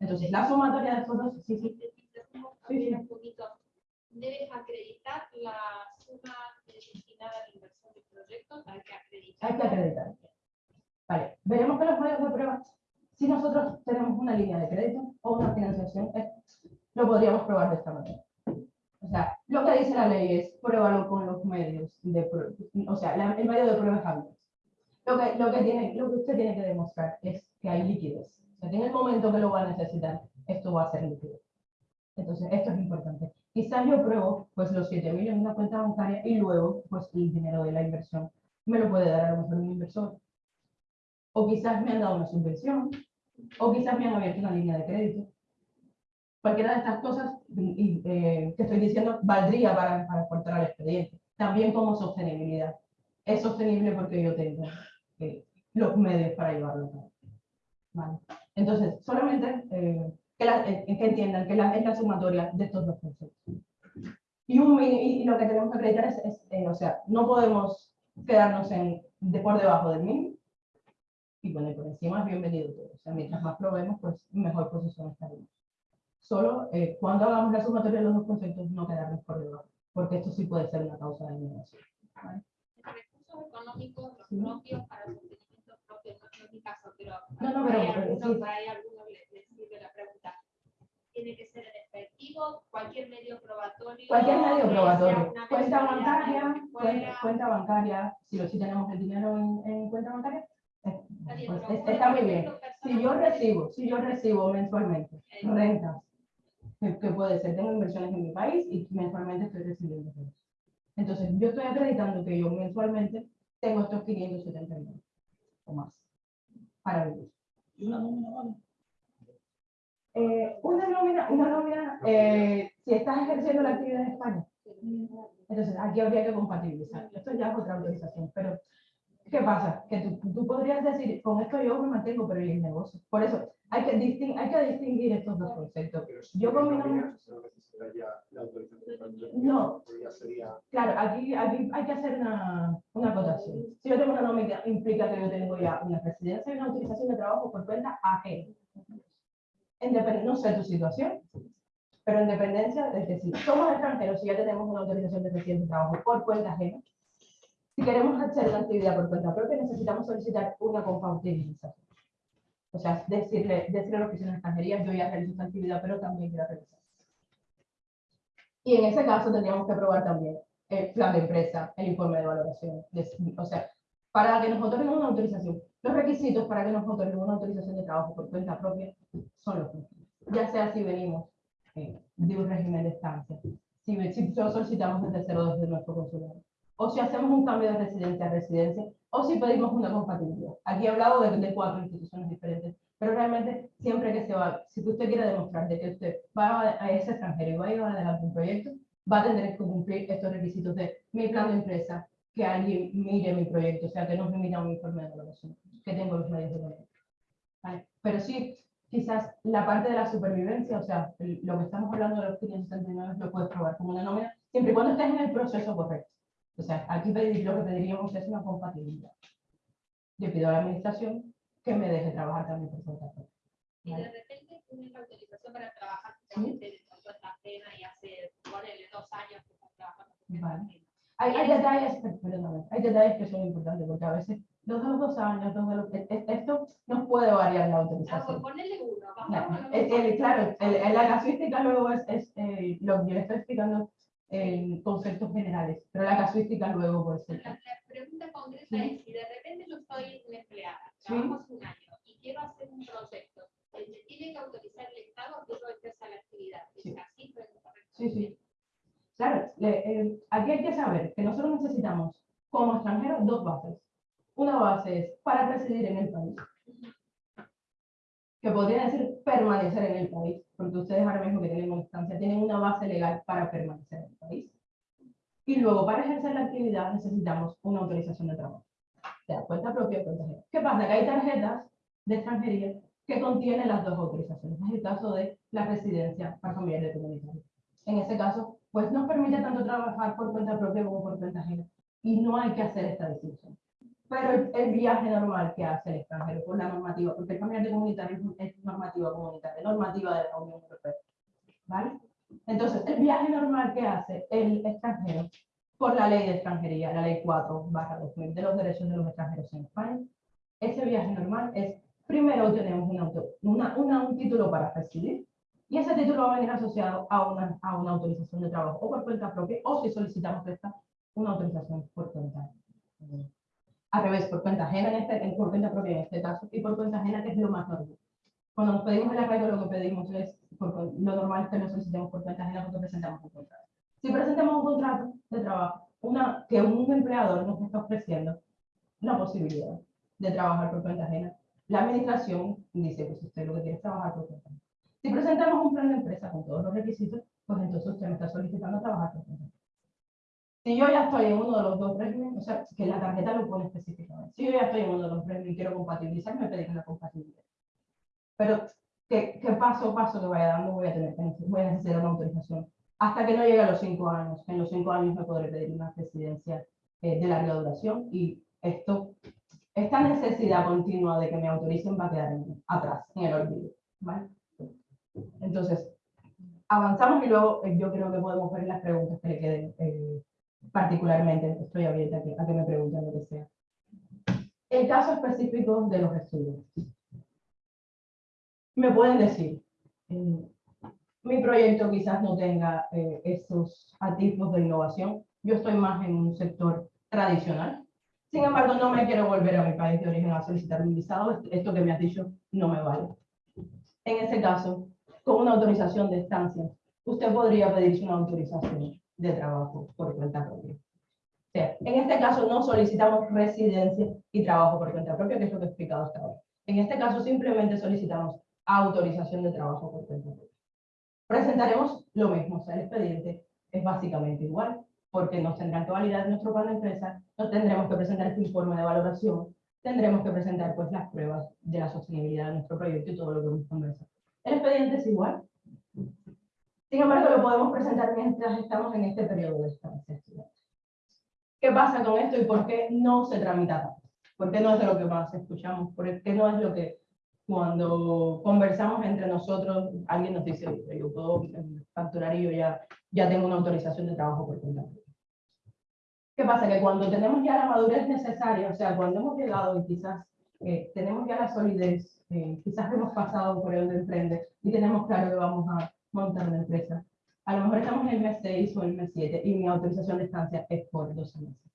Entonces, la sumatoria de estos dos, sí, sí, un poquito. Debes acreditar la suma destinada a la inversión del proyecto, hay que acreditar. hay que acreditar. Vale, veremos que los medios de prueba, si nosotros tenemos una línea de crédito o una financiación, eh, lo podríamos probar de esta manera. O sea, lo que dice la ley es pruébalo con los medios de o sea, la- el medio de prueba es Android. Lo que, lo, que tiene, lo que usted tiene que demostrar es que hay liquidez. O sea, que en el momento que lo va a necesitar, esto va a ser líquido. Entonces, esto es importante. Quizás yo pruebo pues los 7.000 en una cuenta bancaria y luego pues el dinero de la inversión me lo puede dar a lo mejor un inversor. O quizás me han dado una subvención, o quizás me han abierto una línea de crédito. Cualquiera de estas cosas y- y, eh, que estoy diciendo valdría para, para aportar al expediente. También como sostenibilidad. Es sostenible porque yo tengo eh, los medios para llevarlo a cabo. Vale. Entonces, solamente eh, que, la- eh, que entiendan que la, es la sumatoria de estos dos conceptos. Y, un, mini- y lo que tenemos que acreditar es, es, eh, o sea, no podemos quedarnos en, de por debajo del mínimo, y bueno, y por encima es bienvenido todo. O sea, mientras más probemos, pues mejor posición estaremos. Solo eh, cuando hagamos la sumatoria de los dos conceptos, no quedarnos por debajo, porque esto sí puede ser una causa de eliminación. Recursos económicos, los Sí. propios para sostenimiento propio, no no es mi caso, pero No, no, pero- ahí pero algunos- sí. a algunos les, les sirve la pregunta. Tiene que ser en efectivo, cualquier medio probatorio. Cualquier medio probatorio, cuenta bancaria, cuenta, cuenta bancaria, si lo si tenemos el dinero en, en cuenta bancaria, pues, está muy bien. Si yo recibo, si yo recibo mensualmente rentas, que, que puede ser, tengo inversiones en mi país y mensualmente estoy recibiendo rentas. Entonces, yo estoy acreditando que yo mensualmente tengo estos 570 millones o más para vivir. Y una nómina, vale. Eh, una nómina, una nómina eh, si estás ejerciendo la actividad en España. Entonces, aquí habría que compatibilizar. Esto ya es otra autorización, pero ¿Qué pasa? Que tú, tú podrías decir, con esto yo me mantengo, pero ¿y el negocio? Por eso, hay que, distin- hay que distinguir estos dos conceptos. Si Yo con no No. sería Claro, aquí, aquí hay que hacer una, una acotación. Si yo tengo una nómina, implica que yo tengo ya una residencia y una autorización de trabajo por cuenta ajena. No sé tu situación, pero en dependencia de que si somos extranjeros y ya tenemos una autorización de residencia de trabajo por cuenta ajena, si queremos hacer la actividad por cuenta propia, necesitamos solicitar una compatibilización. O sea, decirle, decirle a la oficina de extranjería, yo ya realizo esta actividad, pero también quiero realizar. Y en ese caso tendríamos que probar también el plan de empresa, el informe de valoración. o sea, para que nos otorguen una autorización, los requisitos para que nos otorguen una autorización de trabajo por cuenta propia son los mismos. Ya sea si venimos eh, de un régimen de estancia, si, si solicitamos desde cero desde nuestro consulado, o si hacemos un cambio de residencia a residencia, o si pedimos una compatibilidad. Aquí he hablado de, de cuatro instituciones diferentes, pero realmente siempre que se va, si usted quiere demostrar de que usted va a, a ese extranjero y va a llevar adelante un proyecto, va a tener que cumplir estos requisitos de mi plan de empresa, que alguien mire mi proyecto, o sea, que no me emita un informe de evaluación, que tengo los medios de evaluación. ¿Vale? Pero sí, quizás la parte de la supervivencia, o sea, lo que estamos hablando de los 579 lo puedes probar como una nómina, siempre y cuando estés en el proceso correcto. O sea, aquí pedir, lo que pediríamos es una compatibilidad. Yo pido a la administración que me deje trabajar también por cuenta propia. Y de Vale. repente tienes la autorización para trabajar justamente de cuenta ajena y hace, ponele dos años que estás trabajando cuenta Vale. Hay, hay detalles, per- perdóname, hay detalles que son importantes porque a veces dos de los dos años, dos de los, e- esto nos puede variar la Ah, pues autorización. ponele uno, vamos Claro, a el- el- claro, el- la casuística luego es, es eh, lo que yo le estoy explicando en conceptos generales, pero la casuística luego puede ser. La, la pregunta concreta Sí. es, si de repente yo soy una empleada, Sí. trabajo hace un año y quiero hacer un proyecto, ¿me tiene que autorizar el Estado que yo empiece la actividad? ¿Es Sí. así? Sí, sí. Claro, le- eh, aquí hay que saber que nosotros necesitamos como extranjeros dos bases. Una base es para residir en el país, que podría decir permanecer en el país, porque ustedes ahora mismo que tienen una instancia tienen una base legal para permanecer en el país. Y luego para ejercer la actividad necesitamos una autorización de trabajo. O sea, cuenta propia cuenta ajena. ¿Qué pasa? Que hay tarjetas de extranjería que contienen las dos autorizaciones. Es el caso de la residencia para familiares de comunitario. En ese caso, pues nos permite tanto trabajar por cuenta propia como por cuenta ajena. Y no hay que hacer esta distinción. Pero el, el viaje normal que hace el extranjero por la normativa, porque el familiar de comunitario es, normativa comunitaria, normativa de la Unión Europea. ¿Vale? Entonces, el viaje normal que hace el extranjero por la ley de extranjería, la ley 4 2000 de los derechos de los extranjeros en España, ese viaje normal es, primero tenemos un, auto, una, una- un título para residir, y ese título va a venir asociado a una, a una autorización de trabajo o por cuenta propia, o si solicitamos esta, una autorización por cuenta. eh, Al revés, por cuenta ajena, en este, por cuenta propia en este caso, y por cuenta ajena, que es lo más normal. Cuando nos pedimos el arraigo, lo que pedimos es, por lo normal es que lo solicitemos por cuenta ajena porque presentamos un contrato. Si presentamos un contrato de trabajo, una, que un empleador nos está ofreciendo la posibilidad de trabajar por cuenta ajena, la administración dice, pues usted lo que quiere es trabajar por cuenta ajena. Si presentamos un plan de empresa con todos los requisitos, pues entonces usted me está solicitando trabajar por cuenta ajena. Si yo ya estoy en uno de los dos regímenes, o sea, que la tarjeta lo pone específicamente. Si yo ya estoy en uno de los regímenes y quiero compatibilizar, me pedirán la compatibilidad. Pero, ¿qué, qué paso a paso que vaya dando voy a tener voy a necesitar una autorización? Hasta que no llegue a los cinco años. En los cinco años me podré pedir una residencia eh, de larga duración y esto, esta necesidad continua de que me autoricen va a quedar en- atrás, en el olvido. ¿vale? Entonces, avanzamos y luego eh, yo creo que podemos ver las preguntas que le queden eh, particularmente. Estoy abierta a que, me pregunten lo que sea. El caso específico de los estudiantes. Me pueden decir, eh, mi proyecto quizás no tenga eh, estos atisbos de innovación. Yo estoy más en un sector tradicional. Sin embargo, no me quiero volver a mi país de origen a solicitar un visado. Esto que me has dicho no me vale. En ese caso, con una autorización de estancia, usted podría pedirse una autorización de trabajo por cuenta propia. O sea, en este caso no solicitamos residencia y trabajo por cuenta propia, que es lo que he explicado hasta ahora. En este caso simplemente solicitamos autorización de trabajo por cuenta propia. Presentaremos lo mismo, o sea, el expediente es básicamente igual. porque nos tendrán que validar nuestro plan de empresa, nos tendremos que presentar este informe de valoración, tendremos que presentar pues las pruebas de la sostenibilidad de nuestro proyecto y todo lo que hemos conversado. El expediente es igual. Sin embargo, lo podemos presentar mientras estamos en este periodo de estancia estudiantil. ¿Qué pasa con esto y por qué no se tramita tanto? ¿Por qué no es lo que más escuchamos? ¿Por qué no es lo que cuando conversamos entre nosotros, alguien nos dice, "Oye, yo puedo facturar y yo ya, ya tengo una autorización de trabajo por cuenta propia"? ¿Qué pasa? Que cuando tenemos ya la madurez necesaria, o sea, cuando hemos llegado y quizás eh, tenemos ya la solidez, eh, quizás hemos pasado por el de emprende y tenemos claro que vamos a montar una empresa, a lo mejor estamos en el mes 6 o en el mes 7 y mi autorización de estancia es por 12 meses.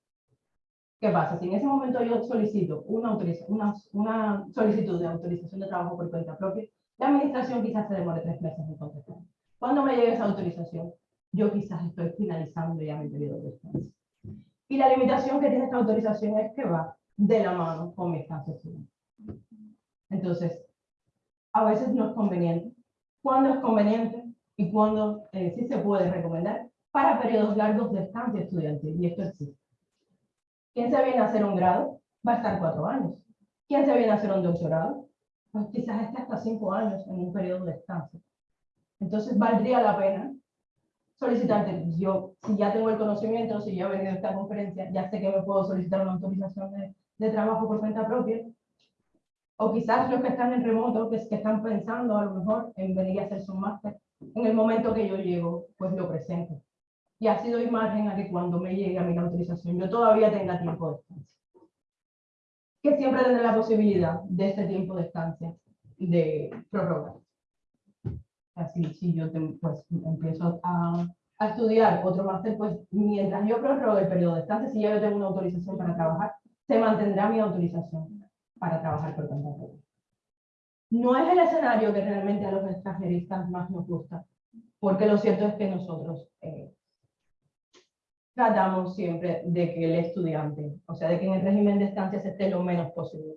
¿Qué pasa? Si en ese momento yo solicito una, una, una solicitud de autorización de trabajo por cuenta propia, la administración quizás se demore tres meses en contestar. Cuando me llegue esa autorización, yo quizás estoy finalizando ya mi periodo de estancia. Y la limitación que tiene esta autorización es que va de la mano con mi estancia estudiantil. Entonces, a veces no es conveniente. ¿Cuándo es conveniente? Y cuándo eh, sí se puede recomendar para periodos largos de estancia estudiantil. Y esto existe. ¿Quién se viene a hacer un grado? Va a estar cuatro años. ¿Quién se viene a hacer un doctorado? Pues quizás esté hasta cinco años en un periodo de estancia. Entonces, valdría la pena solicitarte, yo, si ya tengo el conocimiento, si ya he venido a esta conferencia, ya sé que me puedo solicitar una autorización de, de trabajo por cuenta propia, o quizás los que están en remoto, que, que están pensando a lo mejor en venir a hacerse un máster, en el momento que yo llego, pues lo presento. Y así doy margen a que cuando me llegue a la autorización, yo todavía tenga tiempo de estancia. Que siempre tendré la posibilidad de ese tiempo de estancia de prorrogar. Así, si yo te- pues, empiezo a, a estudiar otro máster, pues mientras yo prorrogue el periodo de estancia, si ya yo tengo una autorización para trabajar, se mantendrá mi autorización para trabajar por cuenta propia. No es el escenario que realmente a los extranjeristas más nos gusta, porque lo cierto es que nosotros eh, tratamos siempre de que el estudiante, o sea, de que en el régimen de estancia se esté lo menos posible,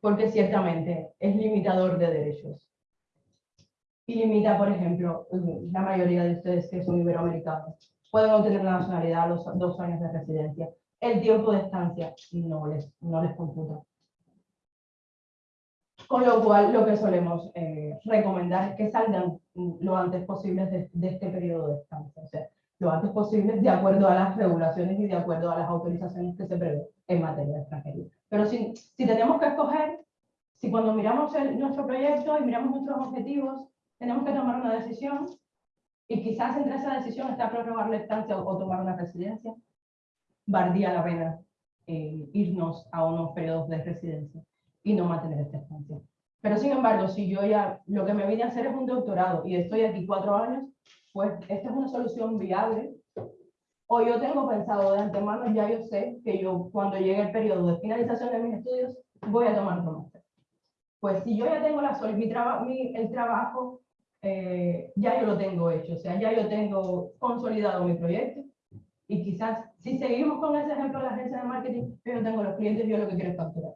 porque ciertamente es limitador de derechos. Y limita, por ejemplo, la mayoría de ustedes que son iberoamericanos, pueden obtener la nacionalidad a los dos años de residencia. El tiempo de estancia no les, no les computa. Con lo cual, lo que solemos eh, recomendar es que salgan lo antes posible de, de este periodo de estancia. O sea, lo antes posible de acuerdo a las regulaciones y de acuerdo a las autorizaciones que se prevén en materia de extranjería. Pero si, si tenemos que escoger, si cuando miramos el- nuestro proyecto y miramos nuestros objetivos, tenemos que tomar una decisión y quizás entre esa decisión está prorrogar la estancia o, o tomar una residencia, valdría la pena eh, irnos a unos periodos de residencia y no mantener esta estancia. Pero sin embargo, si yo ya lo que me vine a hacer es un doctorado y estoy aquí cuatro años, pues esta es una solución viable. O yo tengo pensado de antemano, ya yo sé que yo cuando llegue el periodo de finalización de mis estudios, voy a tomar máster. Pues si yo ya tengo la, mi traba- mi- el trabajo, eh, ya yo lo tengo hecho, o sea, ya yo tengo consolidado mi proyecto. Y quizás, si seguimos con ese ejemplo de la agencia de marketing, yo tengo los clientes, yo lo que quiero es facturar.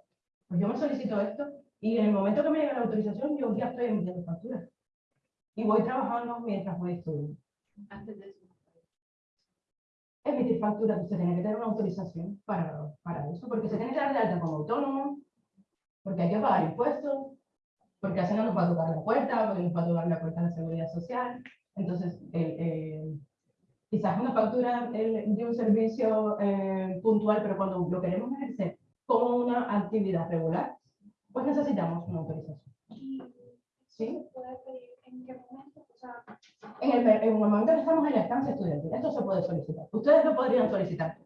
Pues yo me solicito esto y en el momento que me llegue la autorización, yo ya estoy emitiendo facturas. Y voy trabajando mientras voy estudiando. Antes de eso. Emitir facturas, se tiene que tener una autorización para, para eso, porque se tiene que dar de alta como autónomo, porque hay que pagar impuestos, porque así no nos va a tocar la puerta, porque nos va a tocar la puerta de la seguridad social. Entonces, eh, eh, quizás una factura eh, de un servicio eh, puntual, pero cuando lo queremos ejercer como una actividad regular, pues necesitamos una autorización. ¿Y ¿Sí? en qué momento? O sea, En el, en el momento que estamos en la estancia estudiantil, esto se puede solicitar. Ustedes lo podrían solicitar.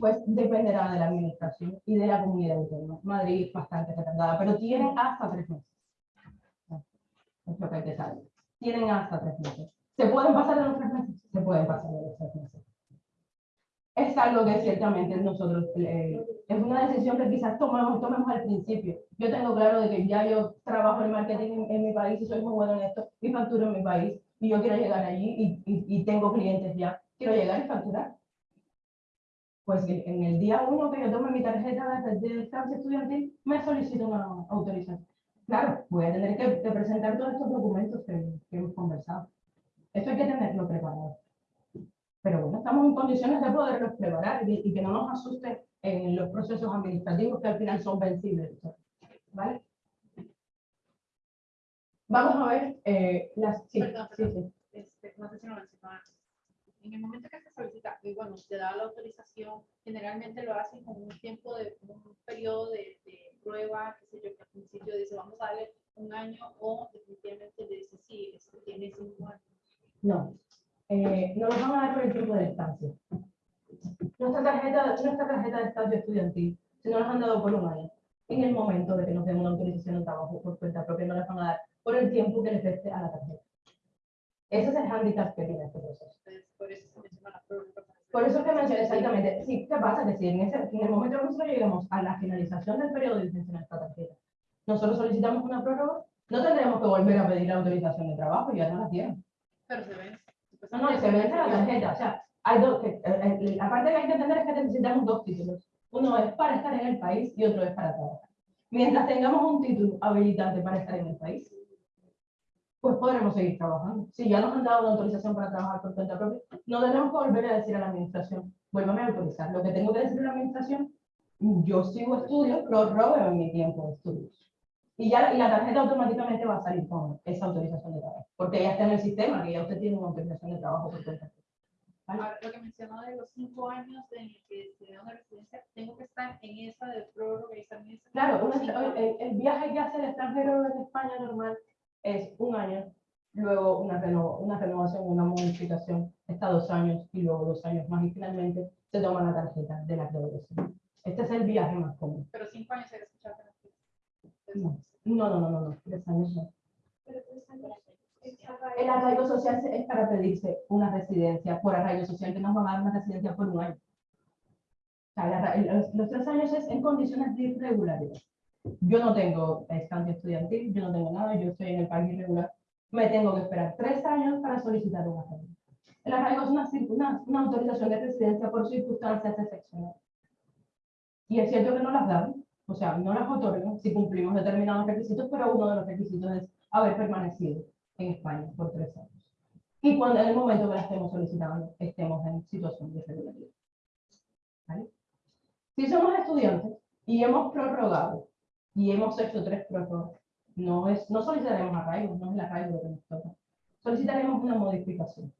Pues dependerá de la administración y de la comunidad autónoma. Madrid es bastante retardada, pero tienen hasta tres meses. Es lo que hay que saber. Tienen hasta tres meses. ¿Se pueden pasar de los tres meses? Se pueden pasar de los tres meses. Es algo que ciertamente nosotros, eh, es una decisión que quizás tomamos, tomemos al principio. Yo tengo claro de que ya yo trabajo en marketing en, en mi país y soy muy bueno en esto y facturo en mi país y yo quiero llegar allí y, y- y tengo clientes ya. Quiero llegar y facturar pues en el día uno que yo tome mi tarjeta de, de estancia estudiantil, me solicito una autorización. Claro, voy a tener que, que presentar todos estos documentos que, que hemos conversado. Esto hay que tenerlo preparado. Pero bueno, estamos en condiciones de poderlos preparar y, y que no nos asuste en los procesos administrativos que al final son vencibles. ¿Vale? Vamos a ver eh, las... Sí, Perdón, sí, perdón. sí. este, no sé si lo mencionó antes. En el momento que se solicita, y bueno, se da la autorización, generalmente lo hacen con un tiempo de, un periodo de, de prueba, qué sé yo, que al principio dice, vamos a darle un año, o definitivamente le dice, sí, esto tiene cinco años. No, eh, no nos van a dar por el tiempo de estancia. Nuestra tarjeta, nuestra tarjeta de estancia estudiantil, si no nos han dado por un año, en el momento de que nos den una autorización de trabajo por cuenta propia, no les van a dar por el tiempo que les reste a la tarjeta. Ese es el hándicap que tiene este proceso. Por eso se menciona la prórroga. Por eso es que mencioné exactamente, sí, ¿qué pasa? Que si en, ese, en el momento que nosotros lleguemos a la finalización del periodo de licencia en esta tarjeta, nosotros solicitamos una prórroga, no tendremos que volver a pedir la autorización de trabajo, ya no la tienen. Pero se vence. No, no, se vence la tarjeta. O sea, hay dos, eh, eh, la parte que hay que entender es que necesitamos dos títulos. Uno es para estar en el país y otro es para trabajar. Mientras tengamos un título habilitante para estar en el país, pues podremos seguir trabajando. Si ya nos han dado una autorización para trabajar por cuenta propia, no tendremos que volver a decir a la administración, vuélvame a autorizar. Lo que tengo que decir a la administración, yo sigo estudios, prorrogo en mi tiempo de estudios. Y ya y la tarjeta automáticamente va a salir con esa autorización de trabajo, porque ya está en el sistema, que ya usted tiene una autorización de trabajo por cuenta. ¿Vale? Ahora, lo que mencionó de los cinco años en el que se da una residencia, tengo que estar en esa de prórroga y en esa. Claro, un cinco extra- el, el viaje que hace el extranjero en España normal es un año, luego una, reno- una renovación, una modificación, está dos años y luego dos años más y finalmente se toma la tarjeta de la graduación. Este es el viaje más común. Pero cinco años hay que escuchar. No. No, no, no, no, no, tres años no. El arraigo social es para pedirse una residencia por arraigo social, que nos van a dar una residencia por un año. O sea, los, los tres años es en condiciones de irregularidad. Yo no tengo estancia estudiantil, yo no tengo nada, yo estoy en el país irregular. Me tengo que esperar tres años para solicitar un arraigo. El arraigo es una, una, una autorización de residencia por circunstancias excepcionales. Y es cierto que no las dan, o sea, no las otorgan si cumplimos determinados requisitos, pero uno de los requisitos es haber permanecido en España por tres años. Y cuando en el momento que la estemos solicitando estemos en situación de irregularidad. ¿Vale? Si somos estudiantes y hemos prorrogado y hemos hecho tres prórrogas, no, es, no solicitaremos arraigo, no es el arraigo lo que nos toca. Solicitaremos una modificación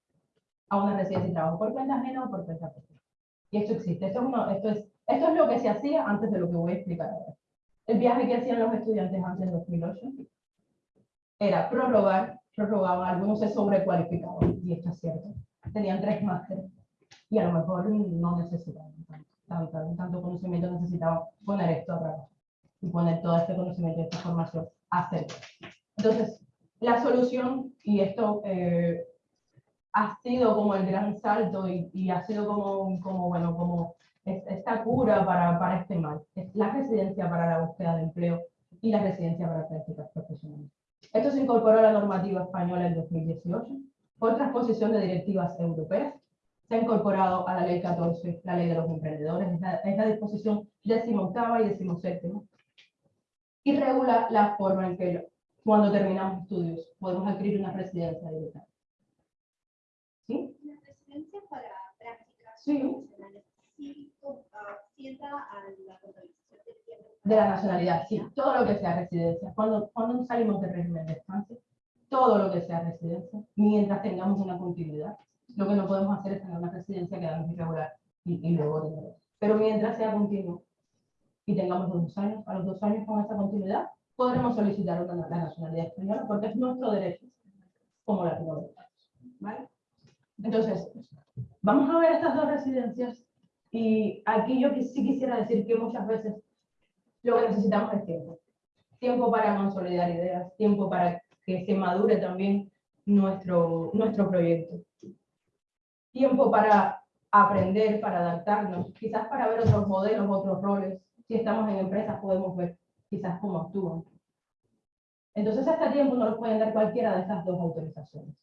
a una residencia de trabajo por cuenta ajena o por cuenta propia. Y esto existe, esto es, uno- esto, es, esto es lo que se hacía antes de lo que voy a explicar ahora. El viaje que hacían los estudiantes antes del 2008 era prorrogar, prorrogaban, algunos se sobrecualificaban, y esto es cierto. Tenían tres másteres y a lo mejor no necesitaban tanto, tanto, tanto conocimiento, necesitaban poner esto a trabajo y poner todo este conocimiento esta formación a hacer. Entonces, la solución, y esto eh, ha sido como el gran salto y, y ha sido como, como, bueno, como esta cura para, para este mal, es la residencia para la búsqueda de empleo y la residencia para prácticas profesionales. Esto se incorporó a la normativa española en 2018 por transposición de directivas europeas. Se ha incorporado a la ley 14, la ley de los emprendedores, es la, es la disposición decimoctava y decimoséptima. Y regula la forma en que cuando terminamos estudios podemos adquirir una residencia directa. ¿Sí? La residencia para prácticas Sí. profesionales sí, ah, a la contabilización. De la nacionalidad, sí, todo lo que sea residencia. Cuando, cuando salimos del régimen de estancia, todo lo que sea residencia, mientras tengamos una continuidad, lo que no podemos hacer es tener una residencia que hagamos irregular y, y luego otra. Pero mientras sea continuo y tengamos dos años, a los dos años con esa continuidad, podremos solicitar una, la nacionalidad española porque es nuestro derecho como latinoamericanos. ¿vale? Entonces, vamos a ver estas dos residencias y aquí yo sí quisiera decir que muchas veces lo que necesitamos es tiempo. Tiempo para consolidar ideas, tiempo para que se madure también nuestro, nuestro proyecto. Tiempo para aprender, para adaptarnos, quizás para ver otros modelos, otros roles. Si estamos en empresas podemos ver quizás cómo actúan. Entonces, este tiempo no lo pueden dar cualquiera de estas dos autorizaciones.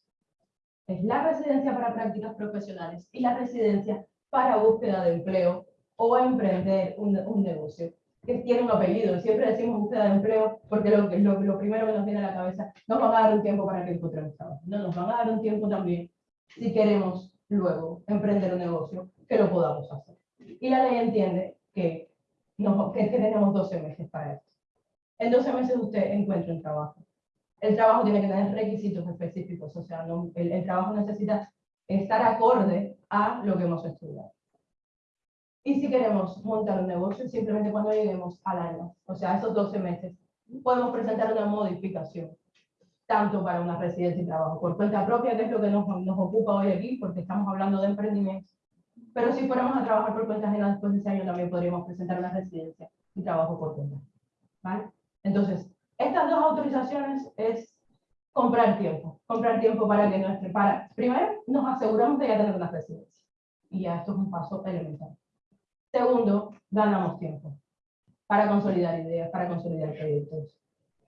Es la residencia para prácticas profesionales y la residencia para búsqueda de empleo o emprender un, un negocio que tiene un apellido. Siempre decimos búsqueda de empleo porque lo, lo, lo primero que nos viene a la cabeza, nos van a dar un tiempo para que encontremos trabajo. No, nos van a dar un tiempo también si queremos luego emprender un negocio, que lo podamos hacer. Y la ley entiende que, no, que, que tenemos 12 meses para esto. En 12 meses usted encuentra un trabajo. El trabajo tiene que tener requisitos específicos, o sea, no- el, el trabajo necesita estar acorde a lo que hemos estudiado. Y si queremos montar un negocio, simplemente cuando lleguemos al año, o sea, esos 12 meses, podemos presentar una modificación, tanto para una residencia y trabajo por cuenta propia, que es lo que nos, nos ocupa hoy aquí, porque estamos hablando de emprendimiento. Pero si fuéramos a trabajar por cuenta ajena después de ese año, también podríamos presentar una residencia y trabajo por cuenta. ¿vale? Entonces, estas dos autorizaciones es comprar tiempo, comprar tiempo para que nuestro, para, primero, nos aseguramos de ya tener una residencia. Y ya esto es un paso elemental. Segundo, ganamos tiempo para consolidar ideas, para consolidar proyectos,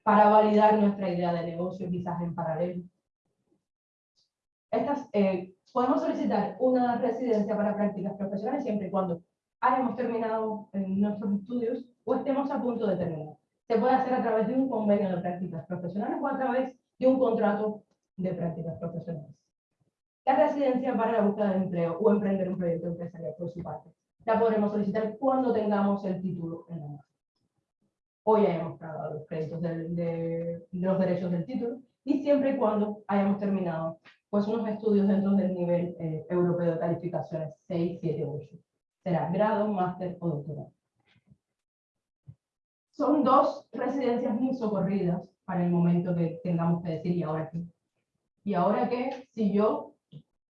para validar nuestra idea de negocio quizás en paralelo. Estas, eh, podemos solicitar una residencia para prácticas profesionales siempre y cuando hayamos terminado nuestros estudios o estemos a punto de terminar. Se puede hacer a través de un convenio de prácticas profesionales o a través de un contrato de prácticas profesionales. La residencia para la búsqueda de empleo o emprender un proyecto empresarial por su parte la podremos solicitar cuando tengamos el título en la mano. Hoy hayamos pagado los créditos de, de los derechos del título y siempre y cuando hayamos terminado pues unos estudios dentro del nivel eh, europeo de calificaciones 6, 7, 8. Será grado, máster o doctorado. Son dos residencias muy socorridas para el momento que tengamos que decir, ¿y ahora qué? ¿Y ahora qué? Si yo,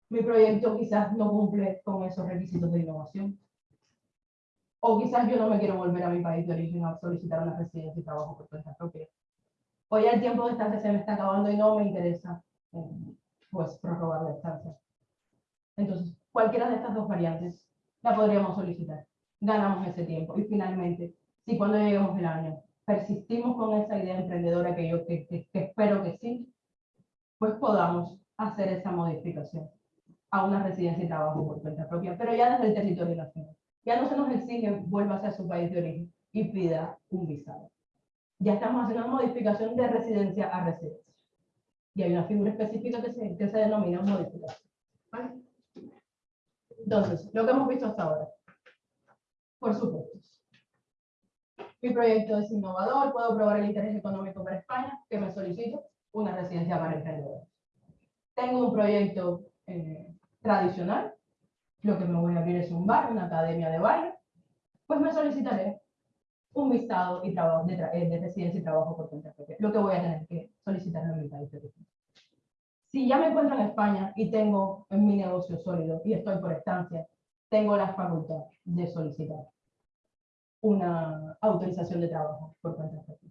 mi proyecto quizás no cumple con esos requisitos de innovación. O quizás yo no me quiero volver a mi país de origen a solicitar una residencia y trabajo por cuenta propia. O ya el tiempo de estancia se me está acabando y no me interesa, eh, pues, prorrogar la estancia. Entonces, cualquiera de estas dos variantes la podríamos solicitar. Ganamos ese tiempo. Y finalmente, si cuando lleguemos el año persistimos con esa idea emprendedora que yo que, que- que espero que sí, pues podamos hacer esa modificación a una residencia y trabajo por cuenta propia, pero ya desde el territorio nacional. Ya no se nos exige vuelva a su país de origen y pida un visado. Ya estamos haciendo una modificación de residencia a residencia. Y hay una figura específica que se, que se denomina modificación. ¿vale? Entonces, lo que hemos visto hasta ahora. Por supuesto. Mi proyecto es innovador, puedo probar el interés económico para España, que me solicito una residencia para emprendedores. Tengo un proyecto eh, tradicional, lo que me voy a abrir es un bar, una academia de baile, pues me solicitaré un visado y trabajo eh, de residencia y trabajo por cuenta propia, lo que voy a tener que solicitarlo en mi país. Si ya me encuentro en España y tengo en mi negocio sólido y estoy por estancia, tengo la facultad de solicitar una autorización de trabajo por cuenta propia.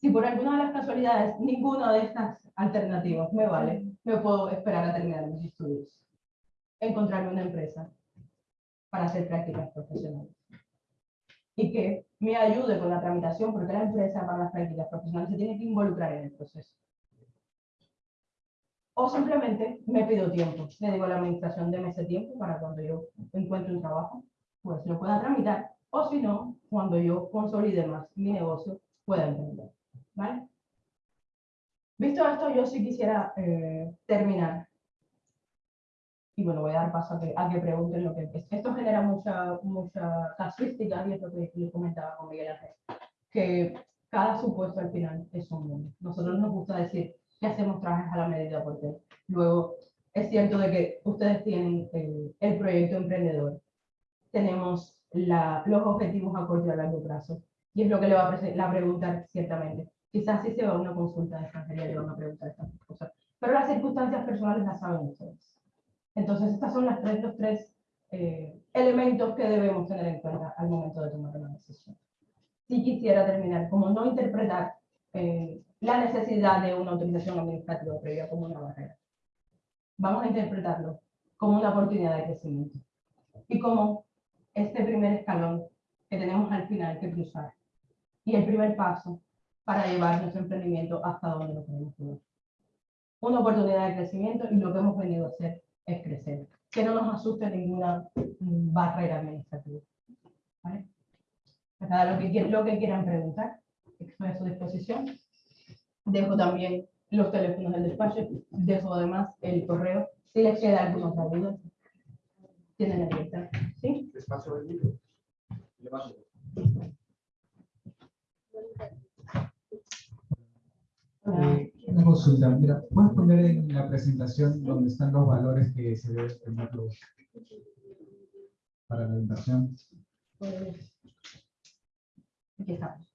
Si por alguna de las casualidades ninguna de estas alternativas me vale, me puedo esperar a terminar mis estudios, encontrarme una empresa para hacer prácticas profesionales y que me ayude con la tramitación, porque la empresa para las prácticas profesionales se tiene que involucrar en el proceso. O simplemente me pido tiempo, le digo a la administración de ese tiempo para cuando yo encuentre un trabajo, pues lo pueda tramitar, o si no, cuando yo consolide más mi negocio, pueda emprender. ¿Vale? Visto esto, yo sí quisiera eh, terminar. Y bueno, voy a dar paso a que, a que pregunten lo que es. Esto genera mucha, mucha casuística, y es lo que les comentaba con Miguel Ángel, que cada supuesto al final es un mundo. Nosotros nos gusta decir que hacemos trajes a la medida porque luego es cierto de que ustedes tienen el, el proyecto emprendedor, tenemos la- los objetivos a corto y a largo plazo, y es lo que le va a, preguntar ciertamente. Quizás si se va a una consulta de extranjería le van a preguntar estas cosas, pero las circunstancias personales las saben ustedes. Entonces, estas son las tres, los tres eh, elementos que debemos tener en cuenta al momento de tomar una decisión. Si quisiera terminar, como no interpretar eh, la necesidad de una autorización administrativa previa como una barrera. Vamos a interpretarlo como una oportunidad de crecimiento y como este primer escalón que tenemos al final que cruzar y el primer paso para llevar nuestro emprendimiento hasta donde lo queremos llevar. Una oportunidad de crecimiento y lo que hemos venido a hacer es crecer. Que no nos asuste ninguna mm, barrera administrativa. ¿vale? Pues nada, lo que, lo que quieran preguntar, estoy a su disposición. Dejo también los teléfonos del despacho, dejo además el correo, si les queda alguna duda. Tienen la lista, ¿sí? Les paso el libro. Le paso. Eh, Una consulta, mira, ¿puedes poner en la presentación donde están los valores que se deben tener los- para la inversión? Aquí estamos.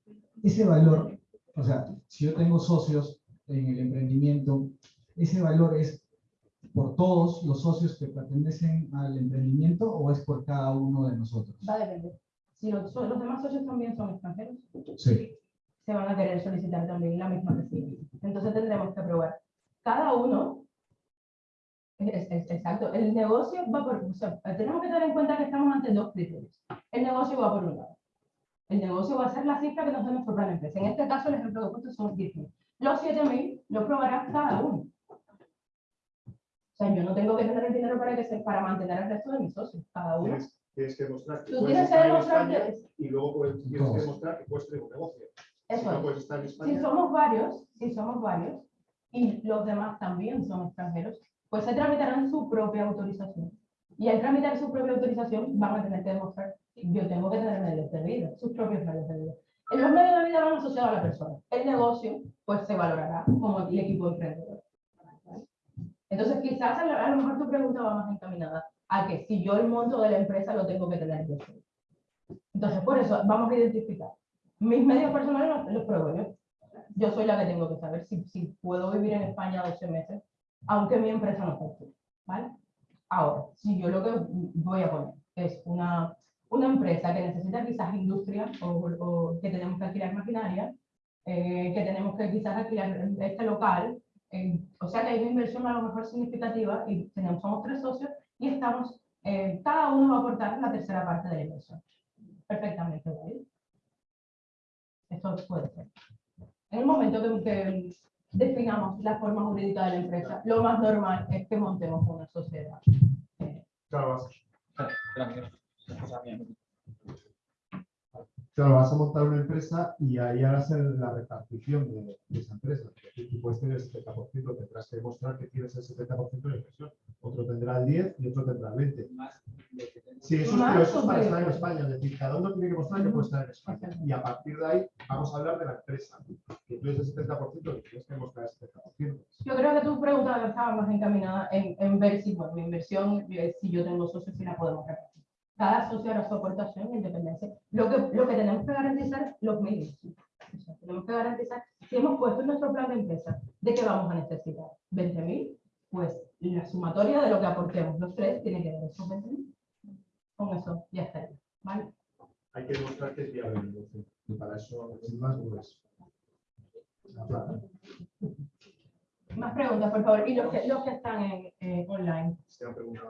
Ese valor, o sea, si yo tengo socios en el emprendimiento, ese valor es por todos los socios que pertenecen al emprendimiento o es por cada uno de nosotros? Va a depender. Si los, los demás socios también son extranjeros, Sí, se van a querer solicitar también la misma residencia. Entonces tendremos que probar. Cada uno, es- es- exacto, el negocio va por, o sea, tenemos que tener en cuenta que estamos ante dos criterios. El negocio va por un lado. El negocio va a ser la cifra que nos dé nuestro plan de empresa. En este caso, el ejemplo he puesto son 10.000. Los 7.000 los probará cada uno. O sea, yo no tengo que tener el dinero para, que se, para mantener el resto de mis socios. Cada uno. Tienes, tienes que demostrar que Tú puedes tienes que demostrar España que... y luego puedes, tienes que demostrar que puedes tener un negocio. Si Eso no es. puedes estar en Si España, somos varios, si somos varios, y los demás también son extranjeros, pues se tramitarán su propia autorización. Y al tramitar su propia autorización van a tener que demostrar, yo tengo que tener medios de vida, sus propios medios de vida. En los medios de vida van asociados a la persona. El negocio, pues se valorará como el equipo emprendedor. Entonces, quizás a lo, mejor tu pregunta va más encaminada a que si yo el monto de la empresa lo tengo que tener yo. Entonces, por eso vamos a identificar. Mis medios personales los, los pruebo yo yo soy la que tengo que saber si, si puedo vivir en España 12 meses, aunque mi empresa no facture, ¿vale? Ahora, si yo lo que voy a poner es una, una empresa que necesita quizás industria o, o que tenemos que alquilar maquinaria, eh, que tenemos que quizás alquilar este local, eh, o sea que hay una inversión a lo mejor significativa y tenemos, somos tres socios y estamos, eh, cada uno va a aportar la tercera parte de la inversión. Perfectamente, ¿vale? Esto puede ser. En el momento que, que definamos la forma jurídica de la empresa, lo más normal es que montemos una sociedad. Eh, claro, vas, claro, vas a montar una empresa y ahí harás la repartición de, de esa empresa. Es decir, Tú puedes tener el 70%, tendrás que demostrar que tienes el 70% de inversión. Otro tendrá el 10 y otro tendrá el 20. Sí, eso pero eso es para estar en. España, es decir, cada uno tiene que mostrar que puede estar en España. Y a partir de ahí vamos a hablar de la empresa. Que tú eres el 70% y tienes que mostrar el 70%. Yo creo que tu pregunta estaba más encaminada en, en ver si bueno, mi inversión, eh, si yo tengo socios, si la podemos repartir. Cada socio hará su aportación en independencia. Lo que, lo que tenemos que garantizar es los medios. O sea, tenemos que garantizar, si hemos puesto en nuestro plan de empresa de que vamos a necesitar 20.000, pues la sumatoria de lo que aportemos los tres tiene que dar esos 20.000. Con eso ya estaría. ¿vale? Hay que demostrar que es viable. Y para eso pues, la plata. Más preguntas, por favor. Y los que, los que están en, eh, online. Se han preguntado.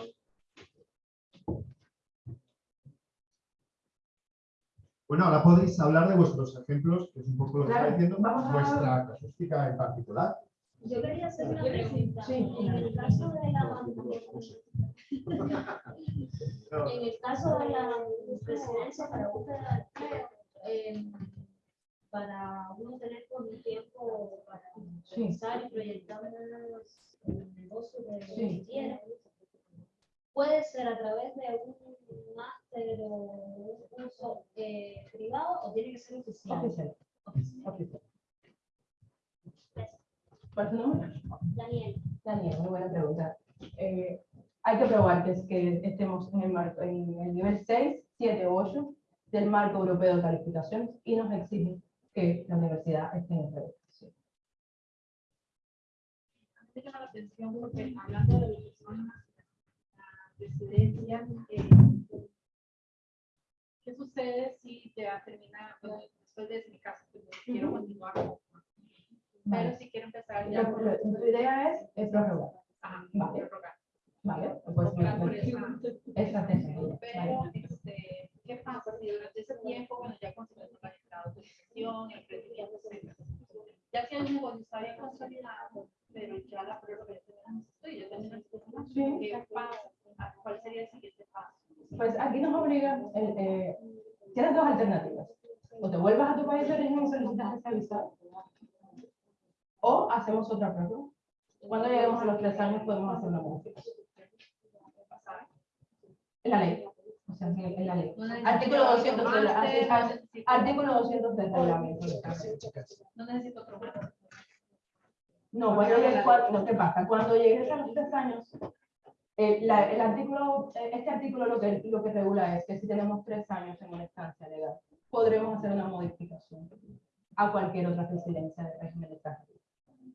Bueno, ahora podéis hablar de vuestros ejemplos, que es un poco lo que Claro, está diciendo, vamos a- vuestra casuística en particular. Yo quería hacer una pregunta. Sí. En el caso de la, en el caso de la presidencia para búsqueda eh, para uno tener con el tiempo para Sí. pensar y proyectar el negocio que Sí. quiere, puede ser a través de un máster o un curso eh, privado o tiene que ser oficial. Oficial. Oficial. Oficial. ¿Cuál es tu nombre? Daniel. Daniel, muy buena pregunta. Eh, hay que probar que, es que estemos en el, marco, en el nivel 6, 7 o 8 del marco europeo de calificaciones y nos exige que la universidad esté en el me llama la atención porque hablando de lo que son las residencias, eh, ¿qué sucede si te termina, después de mi caso, que quiero continuar, pero si quiero empezar ya Tu idea es, es prorrogar, Ajá, Vale. prorrogar. ¿vale? Pues esa- Pero, este, ¿qué pasa si durante ese tiempo, bueno, ya conseguimos la autorización, el emprendimiento, etcétera? Ya si el negocio está bien consolidado, pero ya la prórroga ya tenemos, estoy, ya tenemos el Sí. ¿qué pasa? ¿Cuál sería el siguiente paso? Pues aquí nos obliga, el, eh, tienes dos alternativas. O te vuelvas a tu país de origen y solicitas esa visa, o hacemos otra prueba. Cuando lleguemos a los tres años podemos hacer una modificación. En la ley. O sea, en la ley. Artículo 200 de la- máster, así- no necesito- Artículo 200 del reglamento. No necesito otro. No, cuando llegues, ¿qué pasa? Cuando llegues a los tres años, la- el artículo, eh, este artículo lo que, lo que regula es que si tenemos tres años en una estancia legal, podremos hacer una modificación a cualquier otra residencia de régimen de extranjería.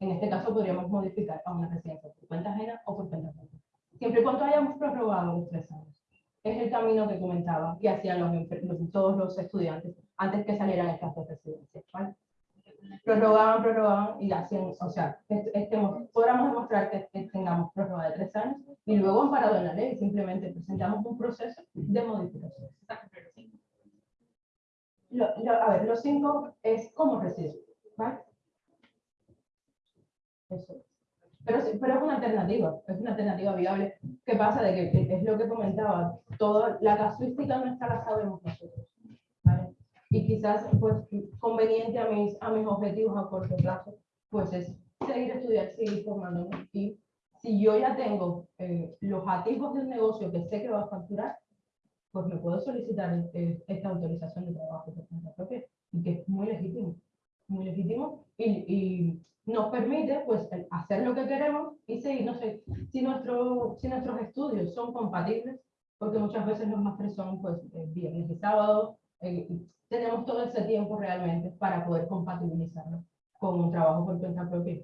En este caso podríamos modificar a una residencia por cuenta ajena o por cuenta ajena. Siempre y cuando hayamos prorrogado los tres años. Es el camino que comentaba que hacían los, los- todos los estudiantes antes que salieran estas dos residencias. ¿vale? Prorrogaban, prorrogaban y hacían, o sea, est- estemos, podamos demostrar que, tengamos prórroga de tres años y luego amparado en la ley, simplemente presentamos un proceso de modificación. Lo- lo- a ver, los cinco es como residuo, ¿vale? Eso. Pero, pero es una alternativa, es una alternativa viable. ¿Qué pasa? De que es- lo que comentaba, toda la casuística nuestra la sabemos nosotros. Y quizás, pues, conveniente a mis, a mis objetivos a corto plazo, pues es seguir estudiando, seguir formándome. Y si yo ya tengo eh, los atisbos del negocio que sé que va a facturar, pues me puedo solicitar eh, esta autorización de trabajo por cuenta propia, y que es muy legítimo, muy legítimo, y, y nos permite pues hacer lo que queremos y seguir, no sé, si, nuestro, si nuestros estudios son compatibles, porque muchas veces los másteres son pues eh, viernes y sábados, eh, tenemos todo ese tiempo realmente para poder compatibilizarlo con un trabajo por cuenta propia.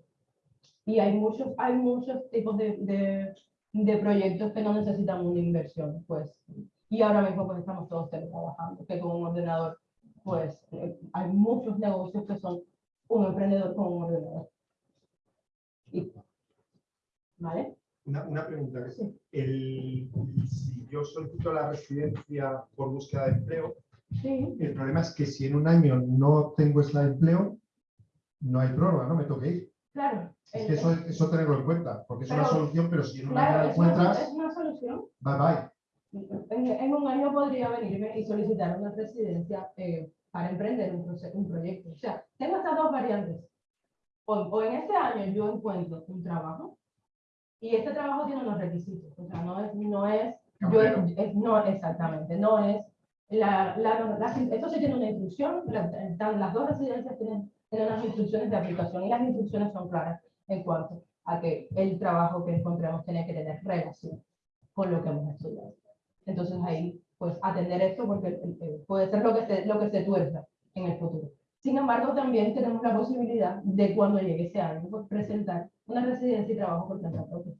Y hay muchos, hay muchos tipos de, de, de proyectos que no necesitan una inversión, pues y ahora mismo pues estamos todos teletrabajando, que con un ordenador, pues hay muchos negocios que son un emprendedor con un ordenador. Y- ¿Vale? Una, una pregunta. Sí. El, si yo solicito la residencia por búsqueda de empleo, Sí, el problema es que si en un año no tengo ese empleo, no hay prórroga, ¿no? Me toque ir. claro. Es que eso, eso tenerlo en cuenta, porque es una solución, pero si en un año la encuentras, es una solución. bye bye. En, en un año podría venirme y solicitar una residencia eh, para emprender un, un proyecto. O sea, tengo estas dos variantes. O, o en este año yo encuentro un trabajo y este trabajo tiene unos requisitos. O sea, no es, no es, yo, es- no exactamente, no es, la, la, la- esto sí tiene una instrucción, las dos residencias tienen, tienen unas instrucciones de aplicación y las instrucciones son claras en cuanto a que el trabajo que encontremos tiene que tener relación con lo que hemos estudiado. Entonces ahí, pues atender esto porque eh, eh, puede ser lo que se, lo que se tuerza en el futuro. Sin embargo, también tenemos la posibilidad de cuando llegue ese año, pues, presentar una residencia y trabajo por cuenta propia.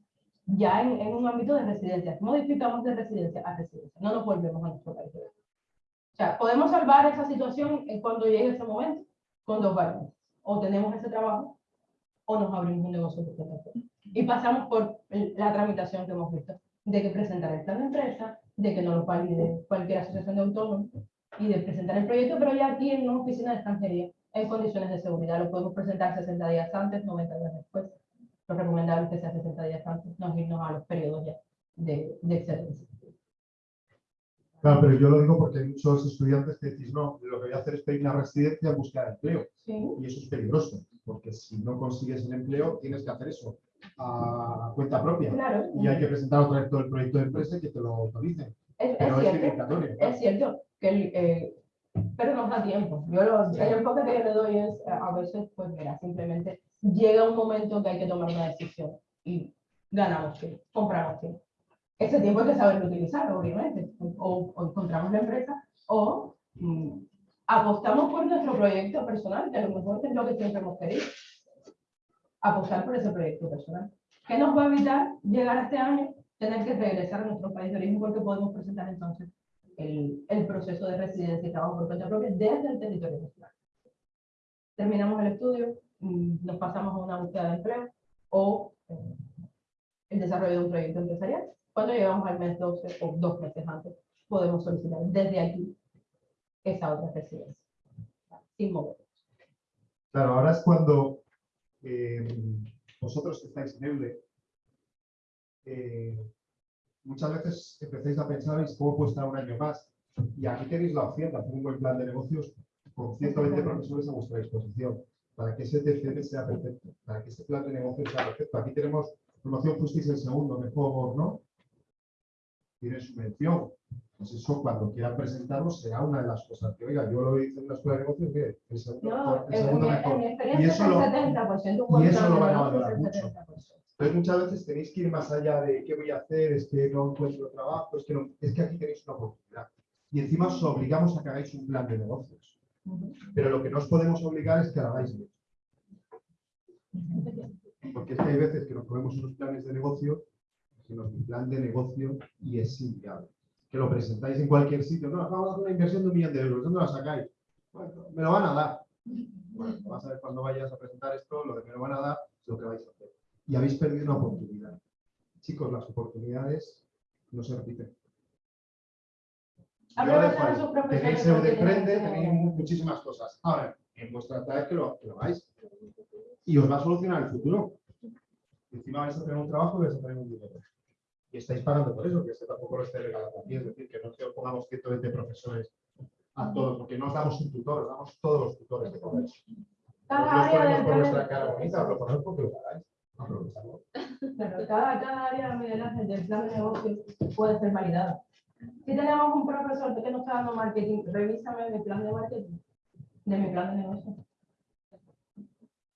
Ya en, en un ámbito de residencia, modificamos de residencia a residencia, no nos volvemos a nuestro país. Sea, podemos salvar esa situación en cuando llegue ese momento con dos variantes. O tenemos ese trabajo o nos abrimos un negocio. Y pasamos por la tramitación que hemos visto, de que presentar el plan de empresa, de que no lo valide cualquier asociación de autónomos y de presentar el proyecto, pero ya aquí en una oficina de extranjería, en condiciones de seguridad, lo podemos presentar 60 días antes, 90 días después. Lo recomendable es que sea 60 días antes, no irnos a los periodos ya de, de excelencia. Claro, pero yo lo digo porque hay muchos estudiantes que decís, no, lo que voy a hacer es pedir una residencia en busca de empleo. Sí, Y eso es peligroso, porque si no consigues el empleo, tienes que hacer eso a cuenta propia. claro. Y hay que presentar otra vez todo el proyecto de empresa y que te lo autoricen. Es, es Pero es cierto. Es cierto que el, eh, pero nos da tiempo. Yo lo, el enfoque que yo le doy es a veces, pues mira, simplemente llega un momento que hay que tomar una decisión y ganamos tiempo, compramos tiempo. Ese tiempo hay que saberlo utilizar, obviamente. O, o encontramos la empresa o mm, apostamos por nuestro proyecto personal, que a lo mejor es lo que siempre hemos querido. Apostar por ese proyecto personal. ¿Qué nos va a evitar llegar a este año, tener que regresar a nuestro país de origen porque podemos presentar entonces el, el proceso de residencia y trabajo por cuenta propia desde el territorio nacional. Terminamos el estudio, mm, nos pasamos a una búsqueda de empleo o eh, el desarrollo de un proyecto empresarial. Cuando llegamos al mes 12 o dos meses antes, podemos solicitar desde aquí esa otra residencia, sin mover. Claro, ahora es cuando eh, vosotros que estáis en EUDE, eh, muchas veces empecéis a pensar "¿Y cómo puedo estar un año más. Y aquí tenéis la opción de hacer un buen plan de negocios con 120 profesores a vuestra disposición para que ese TCM sea perfecto, para que ese plan de negocio sea perfecto. Aquí tenemos formación fuisteis el segundo, mejor, ¿no? Tiene su mención. Pues eso, cuando quieran presentarlo, será una de las cosas que, oiga, yo lo hice en la escuela de negocios, el segundo, No, el mi- mejor. en mi Y eso es lo- 70%, un y eso lo van a valorar es mucho. 70%. Entonces muchas veces tenéis que ir más allá de qué voy a hacer, es que no encuentro trabajo, es que, no- es que aquí tenéis una oportunidad. Y encima os obligamos a que hagáis un plan de negocios. Pero lo que no os podemos obligar es que hagáis bien. Porque es que hay veces que nos ponemos unos planes de negocio, que un plan de negocio y es inviable. Que lo presentáis en cualquier sitio. No, vamos a hacer una inversión de un millón de euros. ¿Dónde la sacáis? Bueno, me lo van a dar. Bueno, vas a ver cuando vayas a presentar esto, lo de me lo van a dar es lo que vais a hacer. Y habéis perdido una oportunidad. Chicos, las oportunidades no se repiten. Yo Aprovechen dejo ahí. a sus profesores Tenéis Eudeprende, tienen- tenéis mu- muchísimas cosas. Ahora, en vuestra tarea que lo, que lo hagáis. Y os va a solucionar el futuro. Encima vais a tener un trabajo y vais a tener un dinero. Y estáis pagando por eso, que esto tampoco lo esté regalando aquí. Es decir, que no que os pongamos 120 profesores a todos, porque no os damos un tutor, os damos todos los tutores que podáis. Cada área ponemos por de- cara bonita, os lo ponemos porque lo. Aprovechadlo. Claro, cada, cada área del plan de negocio puede ser validada. Si tenemos un profesor que nos está dando marketing, revísame mi plan de marketing, de mi plan de negocio.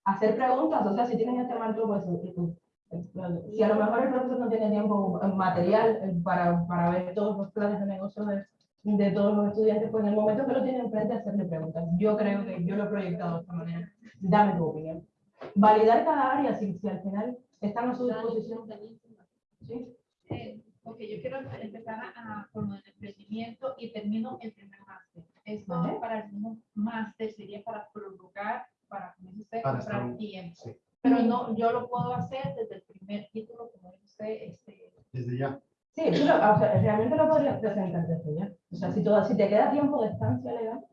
Hacer preguntas, o sea, si tienes este marco, pues, eh, si a lo mejor el profesor no tiene tiempo eh, material eh, para, para ver todos los planes de negocio de, de todos los estudiantes, pues en el momento que lo tiene enfrente, hacerle preguntas. Yo creo que yo lo he proyectado de esta manera. Dame tu opinión. Validar cada área, si, si al final están a su disposición. ¿sí? Eh, ok, yo quiero empezar a, a- con el emprendimiento y termino el primer máster. Esto Vale. para el segundo máster sería para prorrogar, para, como dice usted, Para comprar tiempo. sí. Pero no, yo lo puedo hacer desde el primer título, como dice usted, este, Desde ya. Sí, tú lo- o sea, realmente lo podrías presentar desde ya. O sea, si, todo, si te queda tiempo de estancia legal,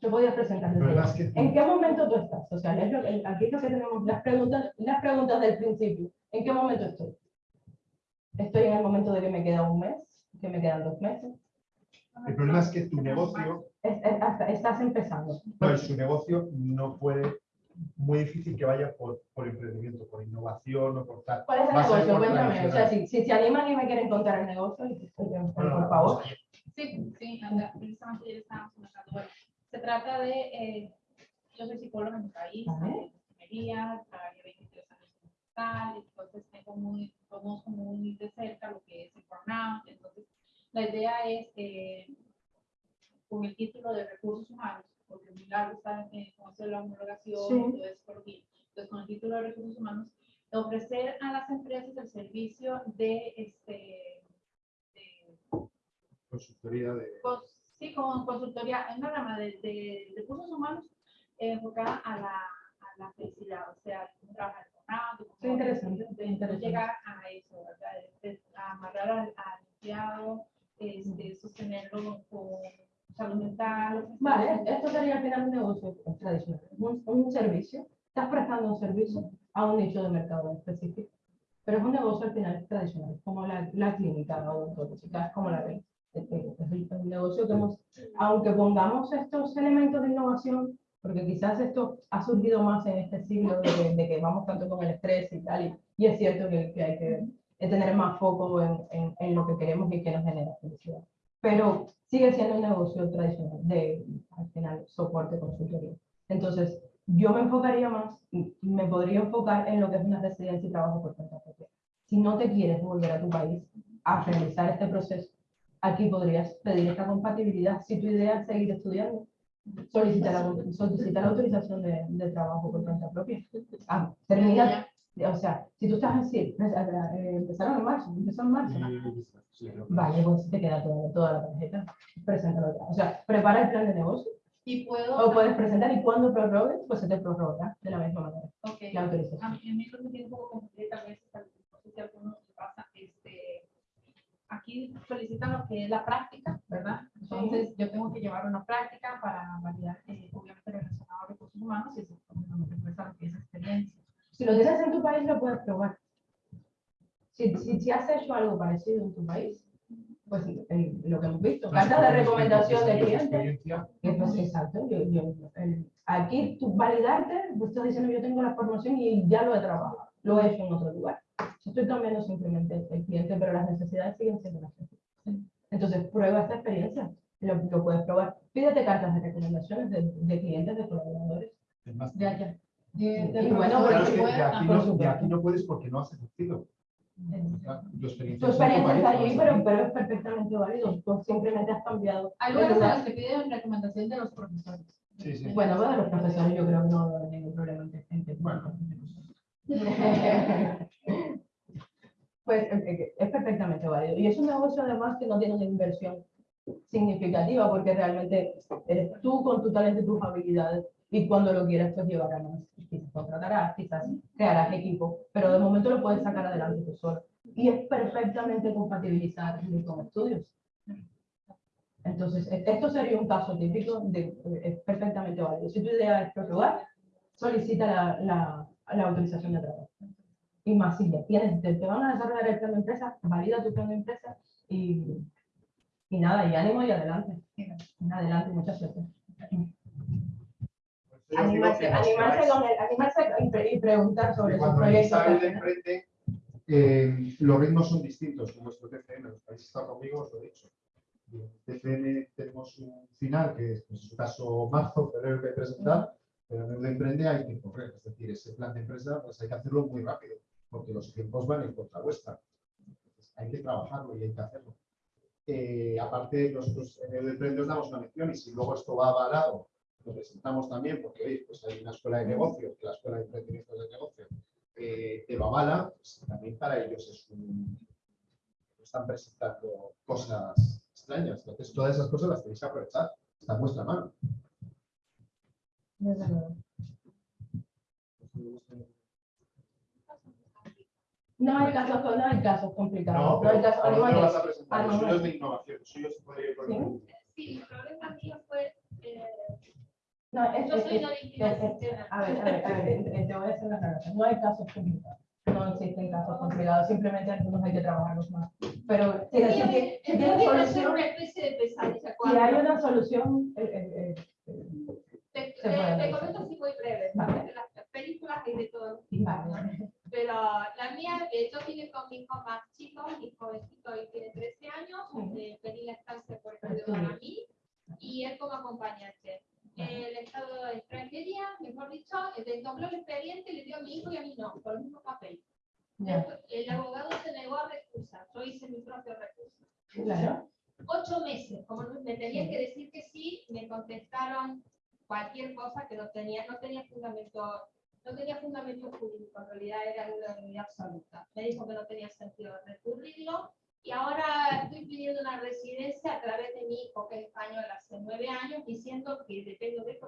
lo podrías presentar El desde ya. que ¿En qué momento tú estás? O sea, es lo que- aquí es lo que tenemos las preguntas, las preguntas del principio. ¿En qué momento estoy? Estoy en el momento de que me queda un mes, que me quedan dos meses. el problema es que tu negocio Es- es- estás empezando. No, su negocio no puede, muy difícil que vaya por, por emprendimiento, por innovación o por tal. ¿Cuál es el Va negocio? por Cuéntame. O sea, si, si se animan y me quieren contar el negocio, por Bueno, favor. Sí, sí, anda, precisamente ayer estábamos comentando. Bueno, se trata de, eh, yo soy psicóloga en mi país, en enfermería, trabajé 23 años en hospital, entonces tengo muy, conozco muy de cerca lo que es el burnout, entonces la idea es, eh, con el título de recursos humanos, porque mi largo está en de la homologación, Sí. y todo eso por entonces con el título de recursos humanos, ofrecer a las empresas el servicio de, este, de Consultoría de. Cons- sí, como consultoría, es una rama de, de recursos humanos eh, enfocada a la, a la felicidad, o sea, cómo trabajar con burnout, cómo interesante, de- interesante. llegar a eso, ¿verdad? De- de amarrar al, al empleado, este, sostenerlo con salud mental. Vale, esto sería al final un negocio tradicional, un, un servicio. Estás prestando un servicio a un nicho de mercado específico, pero es un negocio al final tradicional, como la, la clínica odontológica, es como la ven. Es el negocio que hemos, aunque pongamos estos elementos de innovación, porque quizás esto ha surgido más en este siglo de que, de que vamos tanto con el estrés y tal, y, y es cierto que, que hay que tener más foco en, en, en lo que queremos y que nos genera felicidad pero sigue siendo un negocio tradicional de, al final, soporte, consultoría. Entonces, yo me enfocaría más, me podría enfocar en lo que es una residencia y trabajo por cuenta propia. Si no te quieres volver a tu país a realizar este proceso, aquí podrías pedir esta compatibilidad. Si tu idea es seguir estudiando, solicita la, solicita la autorización de, de trabajo por cuenta propia. Ah, termina, o sea, si tú estás así, eh, empezaron en marzo, empezó en marzo, ¿no? Sí, creo que- Vale, pues te queda toda, toda la tarjeta. Preséntalo ya. O sea, prepara el plan de negocio Y puedo, o puedes presentar y cuando prorrogues, pues se te prorroga de la misma manera. ok, La a autorización. mí a mí lo que me tiene un poco confundido tal vez, si a alguno le pasa, este, aquí solicitan lo que es la práctica, ¿verdad? Entonces, yo tengo que llevar una práctica para validar, eh, obviamente, relacionado a recursos humanos y eso me refuerza lo que es experiencia. Si lo tienes en tu país, lo puedes probar. Si, si, si has hecho algo parecido en tu país, pues en lo que hemos visto, cartas de recomendación de clientes. pues, exacto, yo, yo, el- aquí tú validarte, tú estás diciendo yo tengo la formación y ya lo he trabajado, lo he hecho en otro lugar. Yo estoy cambiando simplemente el cliente, pero las necesidades siguen siendo las mismas. Entonces, prueba esta experiencia, lo, lo puedes probar. Pídete cartas de recomendaciones de, de clientes, de colaboradores, es más de allá. De, de Y bueno, Claro, es que de aquí, no, de aquí no puedes porque no has ejercido. Tu experiencia, Tu experiencia está allí, pero, pero es perfectamente válido. Tú simplemente has cambiado. Hay lugares en lugar. los que piden recomendación de los profesores. Sí, sí. Bueno, bueno, los profesores yo creo que no hay ningún problema Bueno. Pues eh, eh, es perfectamente válido. Y es un negocio además que no tiene una inversión significativa porque realmente eres tú con tu talento y tus habilidades y cuando lo quieras pues llevarás. Quizás contratarás, quizás crearás equipo, pero de momento lo puedes sacar adelante tú solo. Y es perfectamente compatibilizable con estudios. Entonces, e- esto sería un caso típico de es perfectamente válido. Si tu idea es prorrogar, solicita la, la, la autorización de trabajo. Y más si ya tienes, te, te van a desarrollar el plan de empresa, valida tu plan de empresa y, y nada, y ánimo y adelante. Adelante, mucha suerte. Por eso yo digo Animarse, animarse, con el- animarse y, pre- y preguntar sobre proyectos. Isabel emprende, eh, los ritmos son distintos con vuestro TCM. Los que habéis estado conmigo os lo he dicho. TCM tenemos un final que es, pues, en su caso, marzo, febrero que presentar, pero en el de emprende hay que correr. Es decir, ese plan de empresa pues hay que hacerlo muy rápido, porque los tiempos van en contra vuestra. Entonces, hay que trabajarlo y hay que hacerlo. Eh, aparte, nosotros en el de emprende os damos una mención y si luego esto va avalado, lo presentamos también, porque veis, pues hay una escuela de negocios, que la escuela de emprendimiento de negocio eh, te lo avala, pues también para ellos es un. Están presentando cosas extrañas. Entonces, todas esas cosas las tenéis que aprovechar. Está en vuestra mano. No hay casos, no hay casos complicados. No, No, hay casos, ¿a lo vas a presentar? Ah, Los no, suyos no. de innovación, los suyos se podría ir por el- Sí, el problema mío fue, eh, No, es- yo es- soy es- sistema. A ver, a ver, a ver, te voy a hacer una aclaración. No hay casos complicados. No existen casos complicados, simplemente algunos hay que trabajarlos más. Pero si, si, si- si es solución, una especie de pesadilla. si hay una solución, eh, eh, eh, Te, te- te comento así muy breve, porque las películas hay de todo. Pero la mía, eh, yo vine con mi hijo más chico, mi jovencito hoy tiene 13 años, Ujú. eh, pedí la estancia por medio para mí y él como acompañante. El estado de extranjería, mejor dicho, eh, desdobló el expediente y le dio a mi hijo y a mí no, por el mismo papel. Ya, El abogado se negó a recusar, yo hice mi propio recurso. claro. Ocho meses, como me tenían que decir que sí, me contestaron cualquier cosa que no tenía, no tenía fundamento, no tenía fundamento jurídico, en realidad era una realidad absoluta. Me dijo que no tenía sentido recurrirlo y ahora estoy pidiendo una residencia a través de mi hijo, que es español hace nueve años, diciendo que dependo de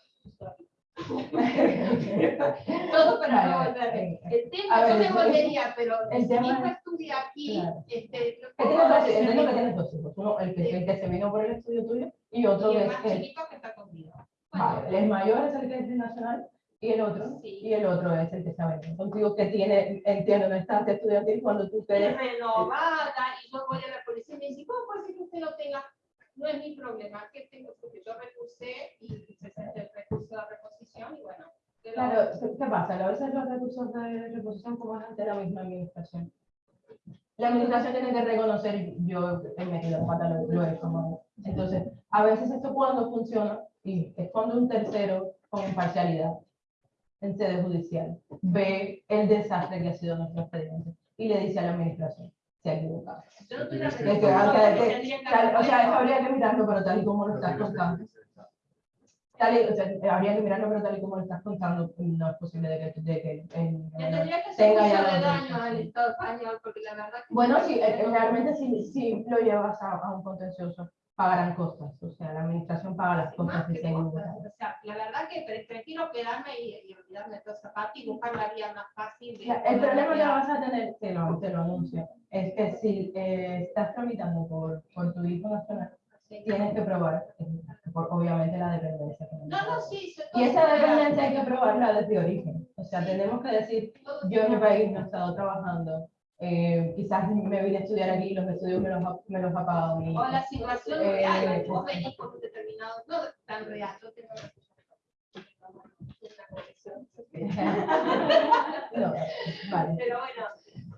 siento. Todo para no Vale, volverme. eh, El a tema, ver, yo volvería, pero el tema mi hijo es- estudia aquí, Claro. este, Que el- tienes dos hijos. Uno, el que, el que se vino por el estudio tuyo, y otro y que el más chiquito que está conmigo. vale, el mayor es el que es nacional y el otro, Sí. y el otro es el venido contigo, que tiene, entiendo, una estancia estudiantil cuando tú te renovada y yo voy a la policía y me dice, ¿cómo puede ser que usted lo tenga? No es mi problema, que tengo porque yo recusé y se sente el recurso de reposición y bueno. pero- Claro, ¿qué pasa? A veces los recursos de reposición como ante la misma administración. La administración tiene que reconocer, yo he metido pata, lo, lo he hecho. Entonces, a veces esto cuando funciona, y es cuando un tercero con imparcialidad en sede judicial ve el desastre que ha sido nuestro expediente y le dice a la administración, se ha equivocado. Yo no tuve Es que- que, o sea, tal- o eso habría que mirarlo, pero tal y como lo estás contando. Tal y- o sea, habría que mirarlo, pero tal y como lo estás contando, no es posible de que, de que Me tendría que tenga mucho ya de daño al Estado español, porque la verdad que... Bueno, sí, eh, realmente si, si lo llevas a, a un contencioso, pagarán costas. O sea, la administración paga las cosas, equivocan. O sea, la verdad que pre- prefiero quedarme y, y olvidarme de toda esa parte y buscar la vía más fácil. de El problema que vas a tener, te lo, te lo anuncio, es que si eh, estás tramitando por, por tu hijo nacional, Sí. tienes que probar, eh, por, obviamente, la dependencia. No, no, sí. Y esa dependencia hay que probarla desde origen. O sea, tenemos que decir, yo en mi país no he estado trabajando eh, quizás me vine a estudiar aquí y los estudios me los, ha- me los ha pagado mi O la situación Eh, real, vos venís con un determinado, no tan real, no tengo. No, vale. Pero bueno,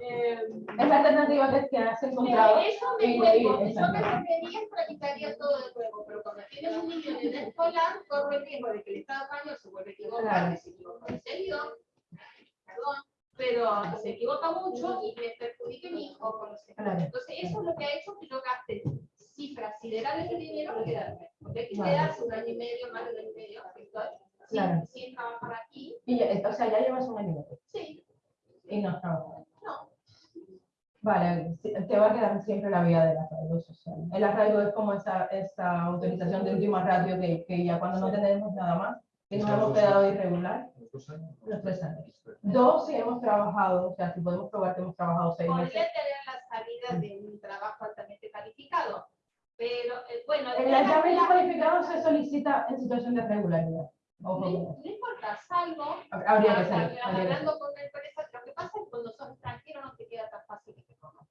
eh, Es la alternativa que, que has encontrado. eso nuevo, y- yo me volvería tramitaría todo de nuevo, pero cuando tienes un niño en edad escolar, corre el riesgo de que el Estado español se vuelve a equivocar, Claro. que se equivoca en serio, perdón, pero se equivoca mucho y me perjudique a mi hijo con los. Entonces, eso es lo que ha hecho que yo gaste cifras siderales de dinero en quedarme. Porque hay que quedarse un año y medio, más de un año y medio, sin, sin trabajar aquí. Y ya- o sea, ya llevas un año y medio Sí, y no has trabajado. no. Vale, sí, te va a quedar siempre la vía del arraigo social. El arraigo es como esa, esa autorización de última ratio que, que ya cuando no tenemos nada más, que nos hemos quedado irregular, Dos años. los tres años. Dos, si hemos trabajado, o sea, si podemos probar que hemos trabajado seis meses. Podría tener la salida de un trabajo altamente calificado. Pero, eh, bueno, El la- cualificado se solicita en situación de regularidad. no, importa, salvo habría que salir. Hablando con la empresa, lo que pasa es que cuando sos extranjero no te queda tan fácil que te conozcan.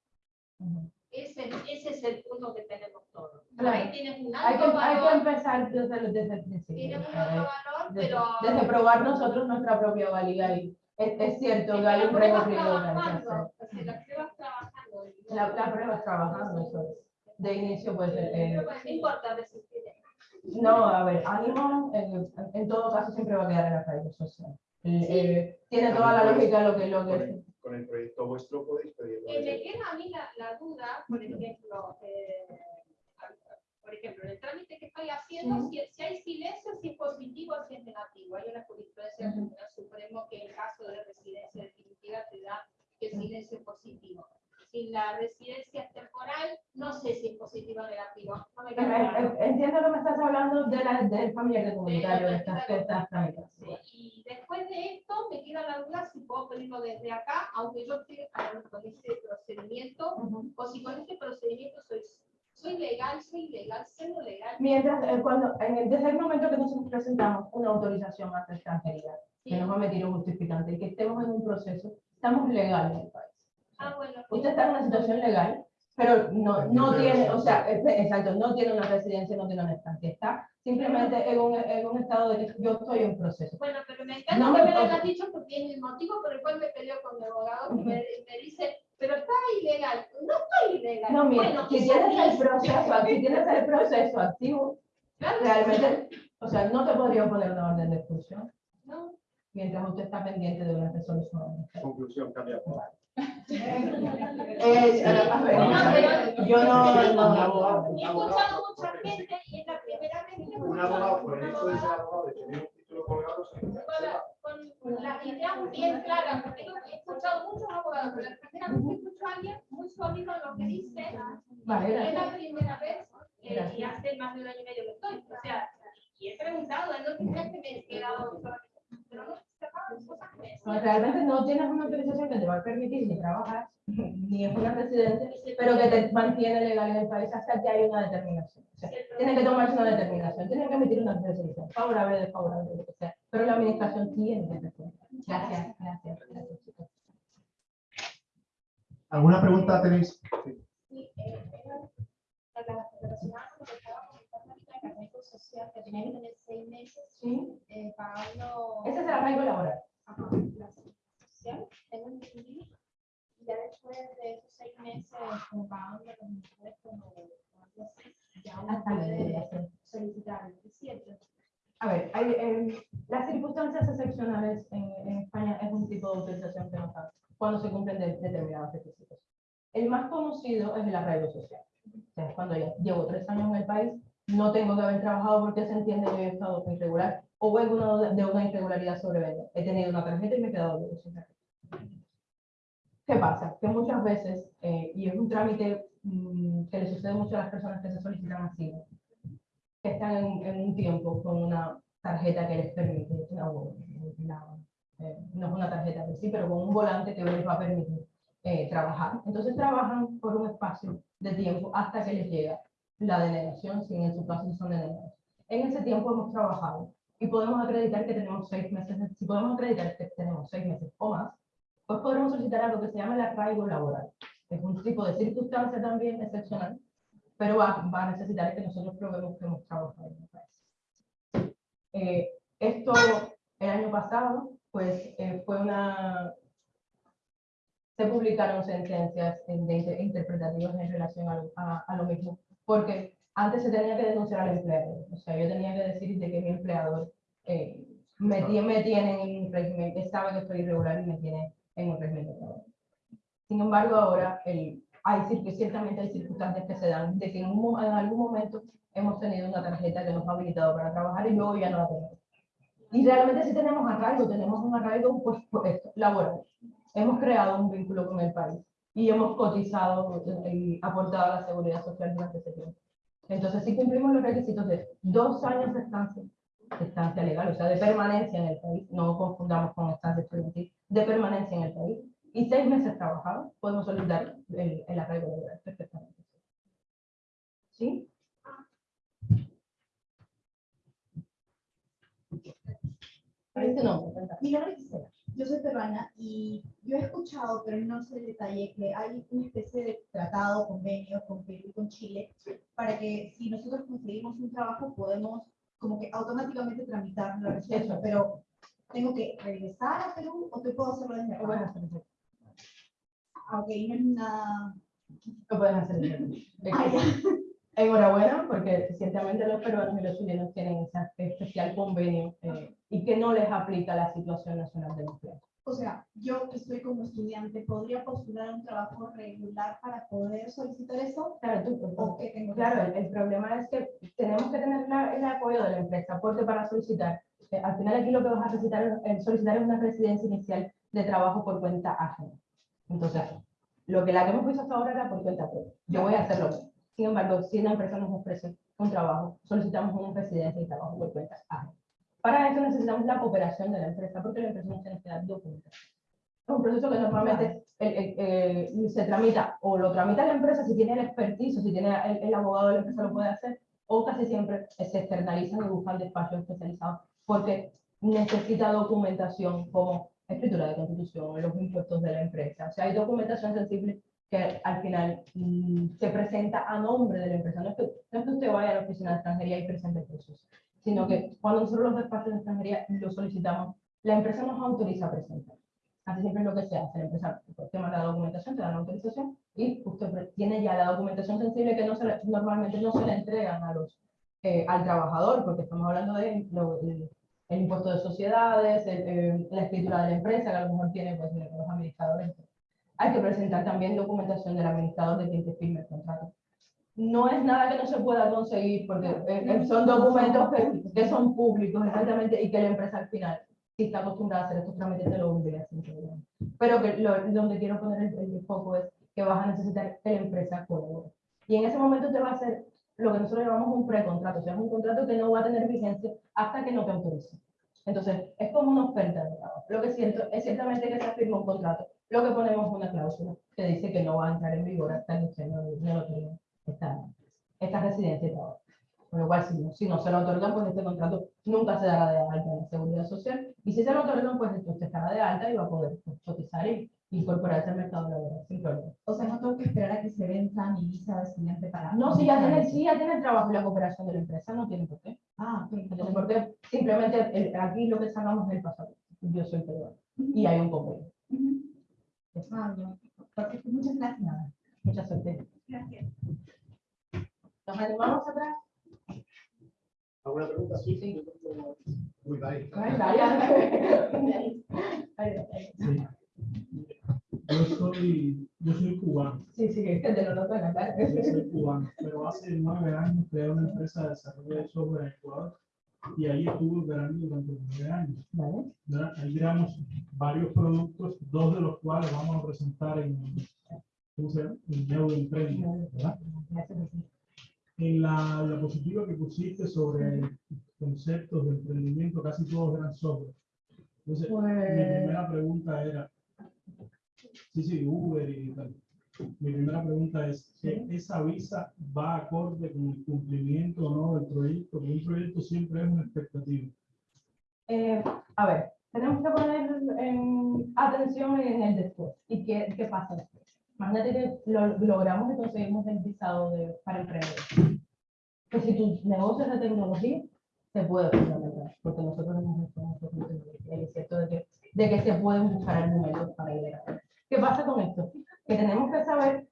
Ese, ese es el punto que tenemos todos. Claro. Ahí tienes un Hay que, alto hay que valor, empezar desde, el- desde el principio. tienes un alto valor, pero... desde probar nosotros nuestra propia valía y es, es cierto que hay un pruebas recorrido que que trabajando, la pruebas trabajando. La, la prueba es trabajando, eso es. De inicio, pues, eh, no importa resistir. no, a ver, ánimo, en, en todo caso siempre va a quedar en la radio social. Eh, eh, tiene toda la lógica lo que, lo Con que, el, con el proyecto vuestro podéis pedirlo. Eh, me queda a mí la, la duda, por ejemplo, eh, por ejemplo, en el trámite que estoy haciendo, si, si hay silencio, si es positivo o si es negativo. Hay una jurisprudencia del Tribunal Supremo que en caso de residencia definitiva te da que el silencio es positivo. Si la residencia es temporal, no sé si es positivo o negativo. No me Entiendo que me estás hablando de la, del familiar de comunitario, de de estas. Y después de esto me queda la duda si puedo pedirlo desde acá, aunque yo esté ah, con este procedimiento, o si con este procedimiento soy, soy legal, soy legal, siendo legal. Mientras, eh, cuando, en el, desde el momento que nosotros presentamos una autorización ante extranjería, que nos va a meter un justificante y que estemos en un proceso, estamos legales en el país. Ah, bueno. Usted está en una situación legal, pero no, no tiene, o sea, exacto, no tiene una residencia, no tiene una estancia, está simplemente en un, en un estado de que yo estoy en proceso. Bueno, pero me encanta No que me- me lo hayas dicho porque es el motivo por el cual me peleo con mi abogado, que me, me dice, pero está ilegal. No estoy ilegal. No, mira, bueno, si tienes el proceso, si tienes el proceso activo, Claro, realmente, o sea, no te podría poner una orden de expulsión no. mientras usted está pendiente de una resolución. Conclusión, cambia. Eh, a ver, No, pero- yo no, Un no, abogado, He un escuchado abogado, mucha gente y es la primera vez que un abogado por el hecho de ser abogado, de tener un título colgado, se con, la- las ideas bien claras, porque yo he escuchado muchos abogados, pero la primera vez que escucho a alguien muy sólido en lo que dice, Vale, es la primera vez eh, y hace más de un año y medio que estoy. O sea, y he preguntado, no creas que me he quedado pero no que realmente no tienes una autorización que te va a permitir ni trabajar, ni es una residencia, pero que te mantiene legal en el país hasta que hay una determinación. O sea, tiene que tomarse una determinación, tiene que emitir una resolución, favorable, desfavorable, lo que sea. Pero la administración tiene que responder. Gracias, gracias, gracias, chicos. ¿Alguna pregunta tenéis? Sí, eh, era relacionada con lo que estaba comentando ahorita del arraigo social, que tenía que tener seis meses ¿Sí? eh, pagando. Ese es el arraigo laboral. Ajá, la social, tengo entendido. Y ya después de esos seis meses, como pagando los impuestos o algo así, ya uno puede solicitar el cierto. A ver, hay, eh, las circunstancias excepcionales en, en España es un tipo de autorización que nos dan cuando se cumplen de- determinados requisitos. El más conocido es el arraigo social. O sea, cuando ya llevo tres años en el país, no tengo que haber trabajado porque se entiende que he estado irregular o vengo de una irregularidad sobrevenida. He tenido una tarjeta y me he quedado sin tarjeta. ¿Qué pasa? Que muchas veces, eh, y es un trámite mm, que le sucede mucho a las personas que se solicitan asilo, que están en, en un tiempo con una tarjeta que les permite, una- una- eh, no es una tarjeta en sí, pero con un volante que les va a permitir eh, trabajar. Entonces trabajan por un espacio de tiempo hasta que les llega la denegación, si en su caso son denegados. En ese tiempo hemos trabajado y podemos acreditar que tenemos seis meses, si podemos acreditar que tenemos seis meses o más, pues podremos solicitar algo que se llama el arraigo laboral. Es un tipo de circunstancia también excepcional, pero va, va a necesitar que nosotros probemos que hemos trabajado en el país. Eh, esto el año pasado, pues eh, fue una... Se publicaron sentencias en- de inter- interpretativas en relación a, lo- a- a lo mismo, porque antes se tenía que denunciar al empleador, o sea, yo tenía que decir de que mi empleador eh, me, tie- me tiene en un régimen, sabe que estoy irregular y me tiene en un régimen de trabajo. Sin embargo, ahora el, hay, ciertamente hay circunstancias que se dan de que en, un en algún momento hemos tenido una tarjeta que nos ha habilitado para trabajar y luego ya no la tenemos. Y realmente sí tenemos arraigo, tenemos un arraigo pues, laboral. Hemos creado un vínculo con el país y hemos cotizado y aportado a la seguridad social durante ese tiempo. Entonces, sí cumplimos los requisitos de dos años de estancia, de estancia legal, o sea, de permanencia en el país, no confundamos con estancia estudiantil, de permanencia en el país, y seis meses trabajados, podemos solicitar el, el arraigo laboral perfectamente. ¿Sí? ¿Cuál es tu nombre? Cuéntame. Mi nombre es Gisela, yo soy peruana y yo he escuchado, pero no sé el detalle, que hay una especie de tratado, convenio con Perú y con Chile, para que si nosotros conseguimos un trabajo podemos como que automáticamente tramitar la residencia, pero ¿tengo que regresar a Perú o te puedo hacerlo desde acá? Ok, no es nada... Lo puedes hacer. Ah. Enhorabuena, porque ciertamente los peruanos y los chilenos tienen ese especial convenio eh, y que no les aplica la situación nacional del empleo. O sea, yo que estoy como estudiante, ¿podría postular un trabajo regular para poder solicitar eso? Claro, tú. ¿O qué tengo Claro, el, el problema es que tenemos que tener la- el apoyo de la empresa, porque para solicitar, eh, al final aquí lo que vas a solicitar, es- solicitar es una residencia inicial de trabajo por cuenta ajena. Entonces, lo que la que hemos visto hasta ahora era por cuenta propia. Yo voy a hacerlo. Sin embargo, si una empresa nos ofrece un trabajo, solicitamos una residencia y trabajo por cuenta ajena. Para eso necesitamos la cooperación de la empresa, porque la empresa nos tiene que dar documentación. Es un proceso que normalmente el- el- eh, se tramita o lo tramita la empresa si tiene el expertise si tiene el, el abogado de la empresa lo puede hacer o casi siempre se externalizan y buscan despachos especializados porque necesita documentación como escritura de constitución, los impuestos de la empresa. O sea, hay documentación sensible que al final mm, se presenta a nombre de la empresa. No es, que, no es que usted vaya a la oficina de extranjería y presente el proceso, sino que cuando nosotros los despachos de extranjería lo solicitamos, la empresa nos autoriza a presentar. Así siempre es lo que se hace. La empresa pues, te manda la documentación, te da la autorización y usted tiene ya la documentación sensible que no se normalmente no se le entregan a los, eh, al trabajador, porque estamos hablando de lo- el impuesto de sociedades, el, eh, la escritura de la empresa, que a lo mejor tiene pues, los administradores. Hay que presentar también documentación del administrador de quien te firme el contrato. No es nada que no se pueda conseguir, porque eh, eh, son documentos que, que son públicos, exactamente, y que la empresa al final si está acostumbrada a hacer estos trámites, te lo obliga sin problema. Pero que lo, donde quiero poner el, el foco es que vas a necesitar que la empresa colabore. Y en ese momento te va a hacer lo que nosotros llamamos un precontrato, o sea, es un contrato que no va a tener vigencia hasta que no te autorice. Entonces, es como una oferta de trabajo. Lo que siento es ciertamente que se firma un contrato. Lo que ponemos una cláusula que dice que no va a entrar en vigor hasta que no, no tenga esta, esta residencia de trabajo. Con lo cual, si no, si no se lo otorgan, pues este contrato nunca se dará de alta en la seguridad social. Y si se lo otorgan, pues usted estará de alta y va a poder pues, cotizar y incorporarse al mercado laboral sin problema. O sea, no tengo que esperar a que se venza mi visa de estudiante para... No, si ya tiene, si ya tiene el trabajo y la cooperación de la empresa, no tiene por qué. Ah, ok. No tiene por qué. Simplemente el- aquí lo que sacamos es el pasaporte. Yo soy peruano y hay un convenio. Ujú. Ah, ya. Perfecto, muchas gracias. Mucha suerte. Gracias. ¿Nos animamos atrás? ¿Alguna pregunta? Sí, sí. Uy. Ay, ay. Sí. Yo soy, yo soy cubano, Sí, sí, que te lo noto en la cara. yo soy cubano, pero hace nueve años creé una empresa de desarrollo de software en Ecuador y ahí estuve operando durante nueve años. Vale. Ahí creamos varios productos, dos de los cuales vamos a presentar en. En. Gracias. En la diapositiva que pusiste sobre conceptos de emprendimiento, casi todos eran software. Entonces, mi Pues, primera pregunta era, sí, sí, Uber y tal. Mi primera pregunta es, ¿e- ¿esa visa va acorde con el cumplimiento o no del proyecto? Porque un proyecto siempre es una expectativa. eh, a ver, tenemos que poner en atención en el después. ¿Y qué, qué pasa después? Imagínate que lo, logramos y conseguimos el visado de, para emprender. Pues si tu negocio es de tecnología, se puede fundamentar, porque nosotros hemos visto mucho es cierto de que, de que se pueden buscar argumentos para llegar. ¿Qué pasa con esto? Que tenemos que saber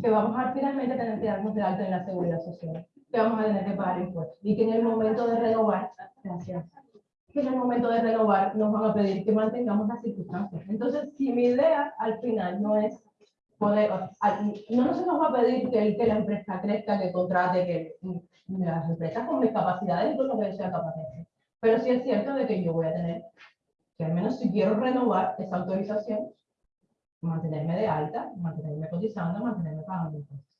que vamos a finalmente tener que darnos de alta en la seguridad social, que vamos a tener que pagar impuestos, y que en el momento de renovar, gracias, que en el momento de renovar nos van a pedir que mantengamos las circunstancias. Entonces, si mi idea al final no es poder, no se nos va a pedir que, que la empresa crezca, que contrate, que las empresas con mis capacidades y con lo que sea hacer. Pero sí es cierto de que yo voy a tener, que al menos si quiero renovar esa autorización, mantenerme de alta, mantenerme cotizando, mantenerme pagando impuestos.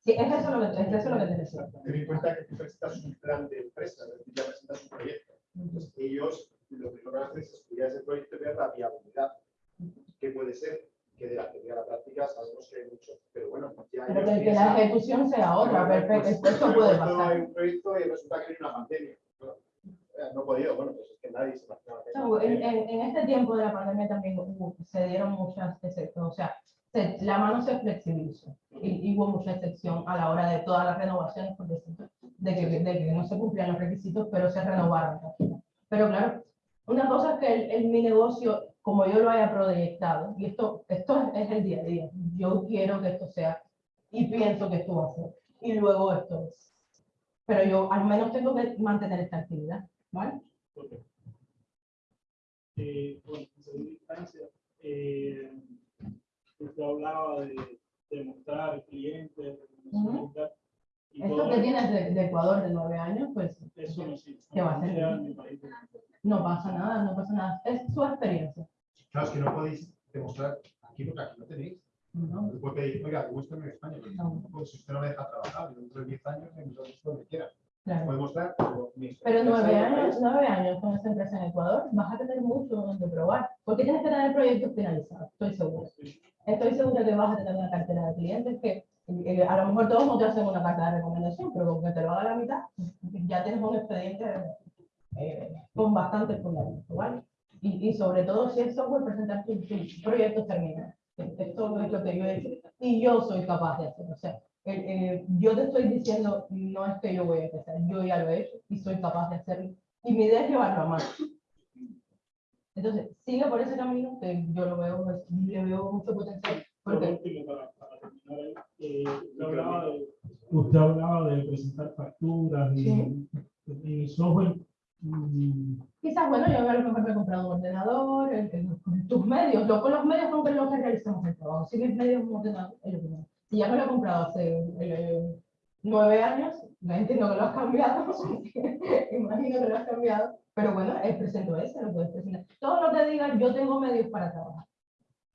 Sí, es eso lo que, es eso lo que te decía. Ten en cuenta que tú presentas un plan de empresa, es decir, ya presentas un proyecto. Entonces, ellos lo que van a hacer es estudiar ese proyecto y ver la viabilidad. ¿Qué puede ser? Que de la teoría a la práctica sabemos que hay mucho. Pero bueno, ya Pero que, que la ejecución sea otra, Pues, perfecto, esto de puede pasar. Hay un proyecto y resulta que hay una pandemia. ¿no? Eh, No he podido, bueno, pues es que nadie se imaginaba que No, En, en- en este tiempo de la pandemia también hubo- se dieron muchas excepciones, o sea, se- la mano se flexibilizó y, y hubo mucha excepción a la hora de todas las renovaciones, por decirlo, de que, de que no se cumplían los requisitos, pero se renovaron. Pero claro, una cosa es que el, el- mi negocio, como yo lo haya proyectado, y esto, esto es, es el día a día, yo quiero que esto sea, y pienso que esto va a ser, y luego esto es. Pero yo al menos tengo que mantener esta actividad, ¿vale? Ok. Eh, bueno, en segunda instancia, eh, usted hablaba de, de mostrar clientes, Ujú. y Esto que tienes de, de Ecuador de nueve años, pues eso no sirve. ¿Qué va a hacer? No pasa nada, no pasa nada. Es su experiencia. Claro, es que no podéis demostrar aquí porque aquí no tenéis. ¿no? Puede pedir, oiga, demuéstrame en España. porque No. Pues si usted no me deja trabajar, dentro de 10 años, me lo donde quiera. Claro. Puede mostrar, pero nueve años, nueve años con esta empresa en Ecuador, vas a tener mucho donde probar. Porque tienes que tener proyectos finalizados, estoy segura. Estoy segura que vas a tener una cartera de clientes que eh, a lo mejor todos no te hacen una carta de recomendación, pero con que te lo haga la mitad, ya tienes un expediente eh, con bastante fundamento, ¿vale? Y, y sobre todo si es software, presentar tus tus proyectos terminados. Esto es lo que yo he hecho y yo soy capaz de hacer. O sea, eh, eh, yo te estoy diciendo, no es que yo voy a empezar, yo ya lo he hecho y soy capaz de hacerlo. Y mi idea es llevarlo a más. Entonces, sigue por ese camino que yo lo veo, pues, le veo mucho potencial. Por Porque para, para terminar eh, usted, hablaba de, usted hablaba de presentar facturas y, Sí. y software. mm, quizás, bueno, yo a lo mejor me he comprado un ordenador, el- el- tus medios, lo, con los medios con los que realizamos el trabajo. Si mis medios un ordenador, es Si ya me lo he comprado hace eh, nueve años, ya entiendo que lo has cambiado, imagino que lo has cambiado, pero bueno, es presento ese, lo puedes presentar. Todo lo que diga, yo tengo medios para trabajar.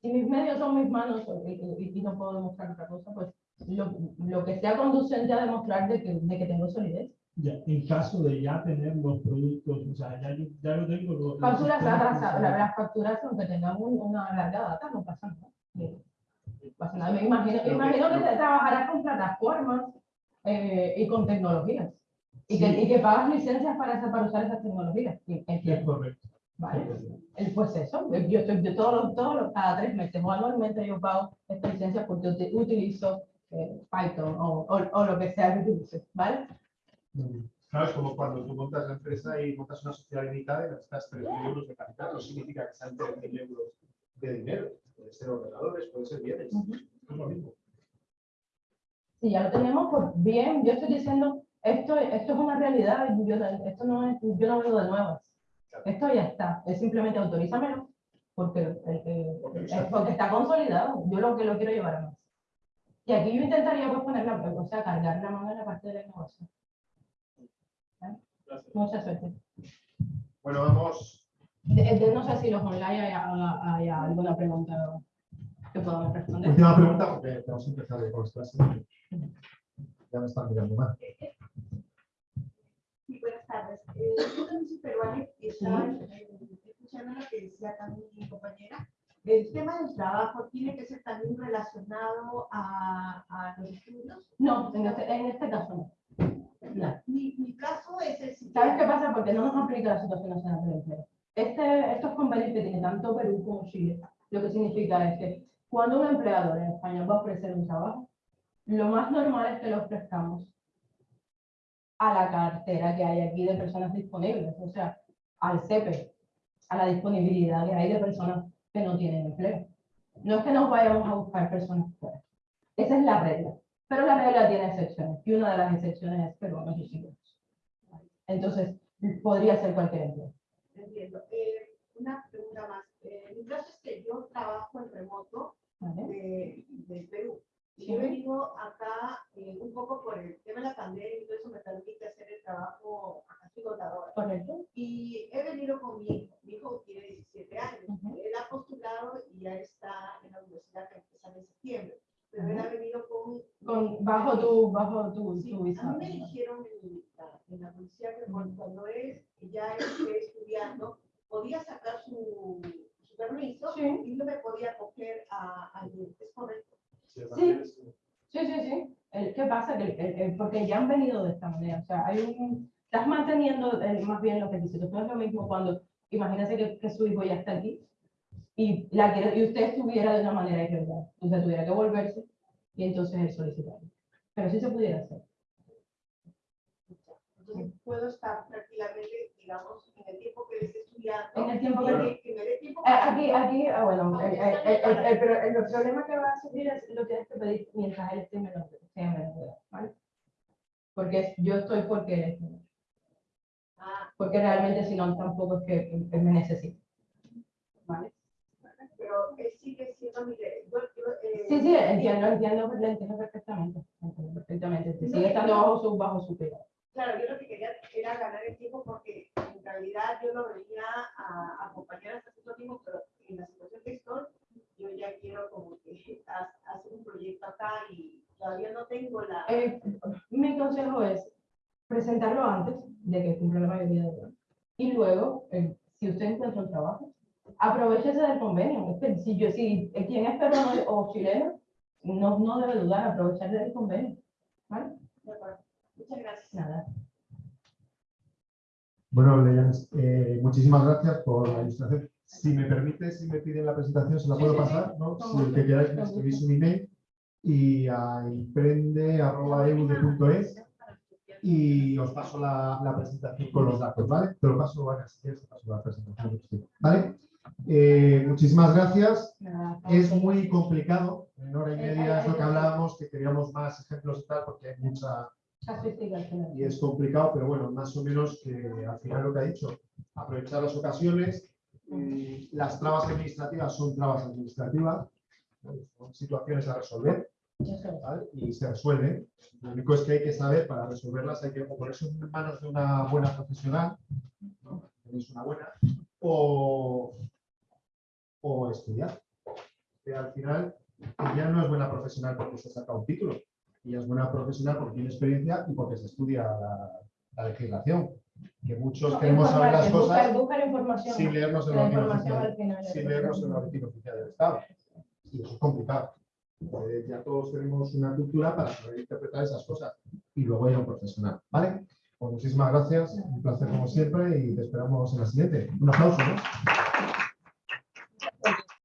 Si mis medios son mis manos y, y- y no puedo demostrar otra cosa, pues lo, lo que sea conducente a demostrar de que, de que tengo solidez. Ya, en caso de ya tener los productos, o sea, ya, ya lo tengo. lo- los Facturas atrasadas, la- las facturas, aunque tengan un- una larga data, no pasa nada. Nada. Me imagino, me imagino que te trabajarás con plataformas eh, y con tecnologías. Y, que, Sí. y que pagas licencias para, esa- para usar esas tecnologías. Es correcto. ¿vale? El- Pues eso, yo estoy de todos los, todos los- cada tres meses o anualmente yo pago esta licencia porque uti- utilizo eh, Python o, o, o lo que sea que utilices, ¿vale? Claro, es como cuando tú montas la empresa y montas una sociedad limitada y necesitas 3.000 euros de capital. No significa que sean 3.000 euros de dinero. Puede ser ordenadores, puede ser bienes. Ujú. Es lo mismo. Si ya lo tenemos, pues bien, yo estoy diciendo, esto, esto es una realidad, yo, esto no es, yo no vengo de nuevas. Esto ya está, es simplemente autorízamelo, porque, el- el- Porque es porque está consolidado, yo lo que lo quiero llevar a más. Y aquí yo intentaría pues, poner la, o sea, cargar la mano en la parte de la innovación. Gracias. Mucha suerte. Bueno, vamos. De- de- no sé si los online hay, hay alguna pregunta que podamos responder. Última pregunta, porque tenemos que empezar con las clases. Ya me están mirando mal. Sí, buenas tardes. Eh, yo también soy peruana y estaba eh, escuchando lo que decía también mi compañera. El tema del trabajo tiene que ser también relacionado a, a los estudios. No, en este, en este caso no. Mi, mi caso es el ¿Sabes qué siguiente. pasa? Porque no nos aplica la situación nacional del empleo. Este, estos que tiene tanto Perú como Chile, lo que significa es que cuando un empleador en España va a ofrecer un trabajo, lo más normal es que lo ofrezcamos a la cartera que hay aquí de personas disponibles, o sea, al CEPE, a la disponibilidad que hay de personas que no tienen empleo. No es que nos vayamos a buscar personas fuera. Esa es la regla. Pero la regla tiene excepciones. Y una de las excepciones es peruanos y chilenos. Entonces, podría ser cualquier empleo. Entiendo. Eh, una pregunta más. Eh, mi caso es que yo trabajo en remoto ¿vale? de, de Perú. Y Sí. yo he venido acá eh, un poco por el tema de la pandemia y todo eso me permite hacer el trabajo contadora. Correcto. Y he venido con mi hijo. Mi hijo tiene 17 años. Ujú. Él ha postulado y ya está en la universidad que empieza en septiembre. Pero él Ujú. ha venido con... Con, bajo tu, bajo tu, Sí, tu a mí me dijeron en la, en la policía que cuando, cuando él ya esté estudiando, podía sacar su, su permiso Sí. y no me podía coger a alguien. ¿Es correcto? El Sí. Sí, sí, sí. El- ¿Qué pasa? Que, el- el- porque ya han venido de esta manera. O sea, hay un, estás manteniendo el- más bien los requisitos. No es lo mismo cuando, imagínese que, que su hijo ya está aquí y, la quiere, y usted estuviera de una manera irregular. Usted tuviera que volverse y entonces él solicitarlo. Pero sí se pudiera hacer. Entonces puedo estar tranquilamente, digamos, en el tiempo que él esté estudiando. En el tiempo que- que me dé tiempo Eh, para- Aquí, aquí, ah, bueno, el, el- el- el- el- pero el problema que va a surgir es lo tienes que pedir mientras él esté menor, sea menor de edad, ¿vale? Porque yo estoy porque él es menor. Ah, Porque realmente si no, tampoco es que me necesite. ¿Vale? pero él sigue siendo mi... eh, Sí, sí, entiendo, entiendo, lo entiendo perfectamente. entiendo perfectamente. Sigue estando bajo su, bajo su cuidado. Claro, yo lo que quería era ganar el tiempo porque en realidad yo lo venía a acompañar hasta cierto tiempo, pero en la situación que estoy, yo ya quiero como hacer un proyecto acá y todavía no tengo la... Eh, mi consejo es presentarlo antes de que cumpla la mayoría de edad. Y luego, eh, si usted encuentra un trabajo, aprovechese del convenio. Si, yo, quien es peruano o chileno, no, no debe dudar, aprovechar del convenio. ¿Vale? Muchas gracias. Nada. Bueno, Leyanes, eh, muchísimas gracias por la ilustración. Si me permite, si me piden la presentación, se la puedo sí, sí. pasar, ¿no? Si el que queráis me escribís un email y a emprende.eude.es y os paso la, la presentación con los datos, ¿vale? Te lo paso, Ana, si quieres, te paso la presentación. ¿Vale? Eh, muchísimas gracias. Es muy complicado, en hora y media es lo que hablábamos, que queríamos más ejemplos y tal, porque hay mucha. Y es complicado, pero bueno, más o menos que al final lo que ha dicho, aprovechar las ocasiones, eh, las trabas administrativas son trabas administrativas, son situaciones a resolver y se resuelven. Lo único es que hay que saber, para resolverlas hay que ponerse en manos de una buena profesional, tenéis una buena, o, o estudiar. Al final ella no es buena profesional porque se saca un título, ella es buena profesional porque tiene experiencia y porque se estudia la, la legislación. Que muchos No, queremos saber las cosas buscar, buscar información. sin leernos el La boletín oficial sin lo leernos que- el boletín oficial del Estado. Y eso es complicado. Eh, ya todos tenemos una cultura para saber interpretar esas cosas y luego ir a un profesional. ¿Vale? Pues muchísimas gracias, un placer como siempre y te esperamos en la siguiente. Un aplauso, ¿no?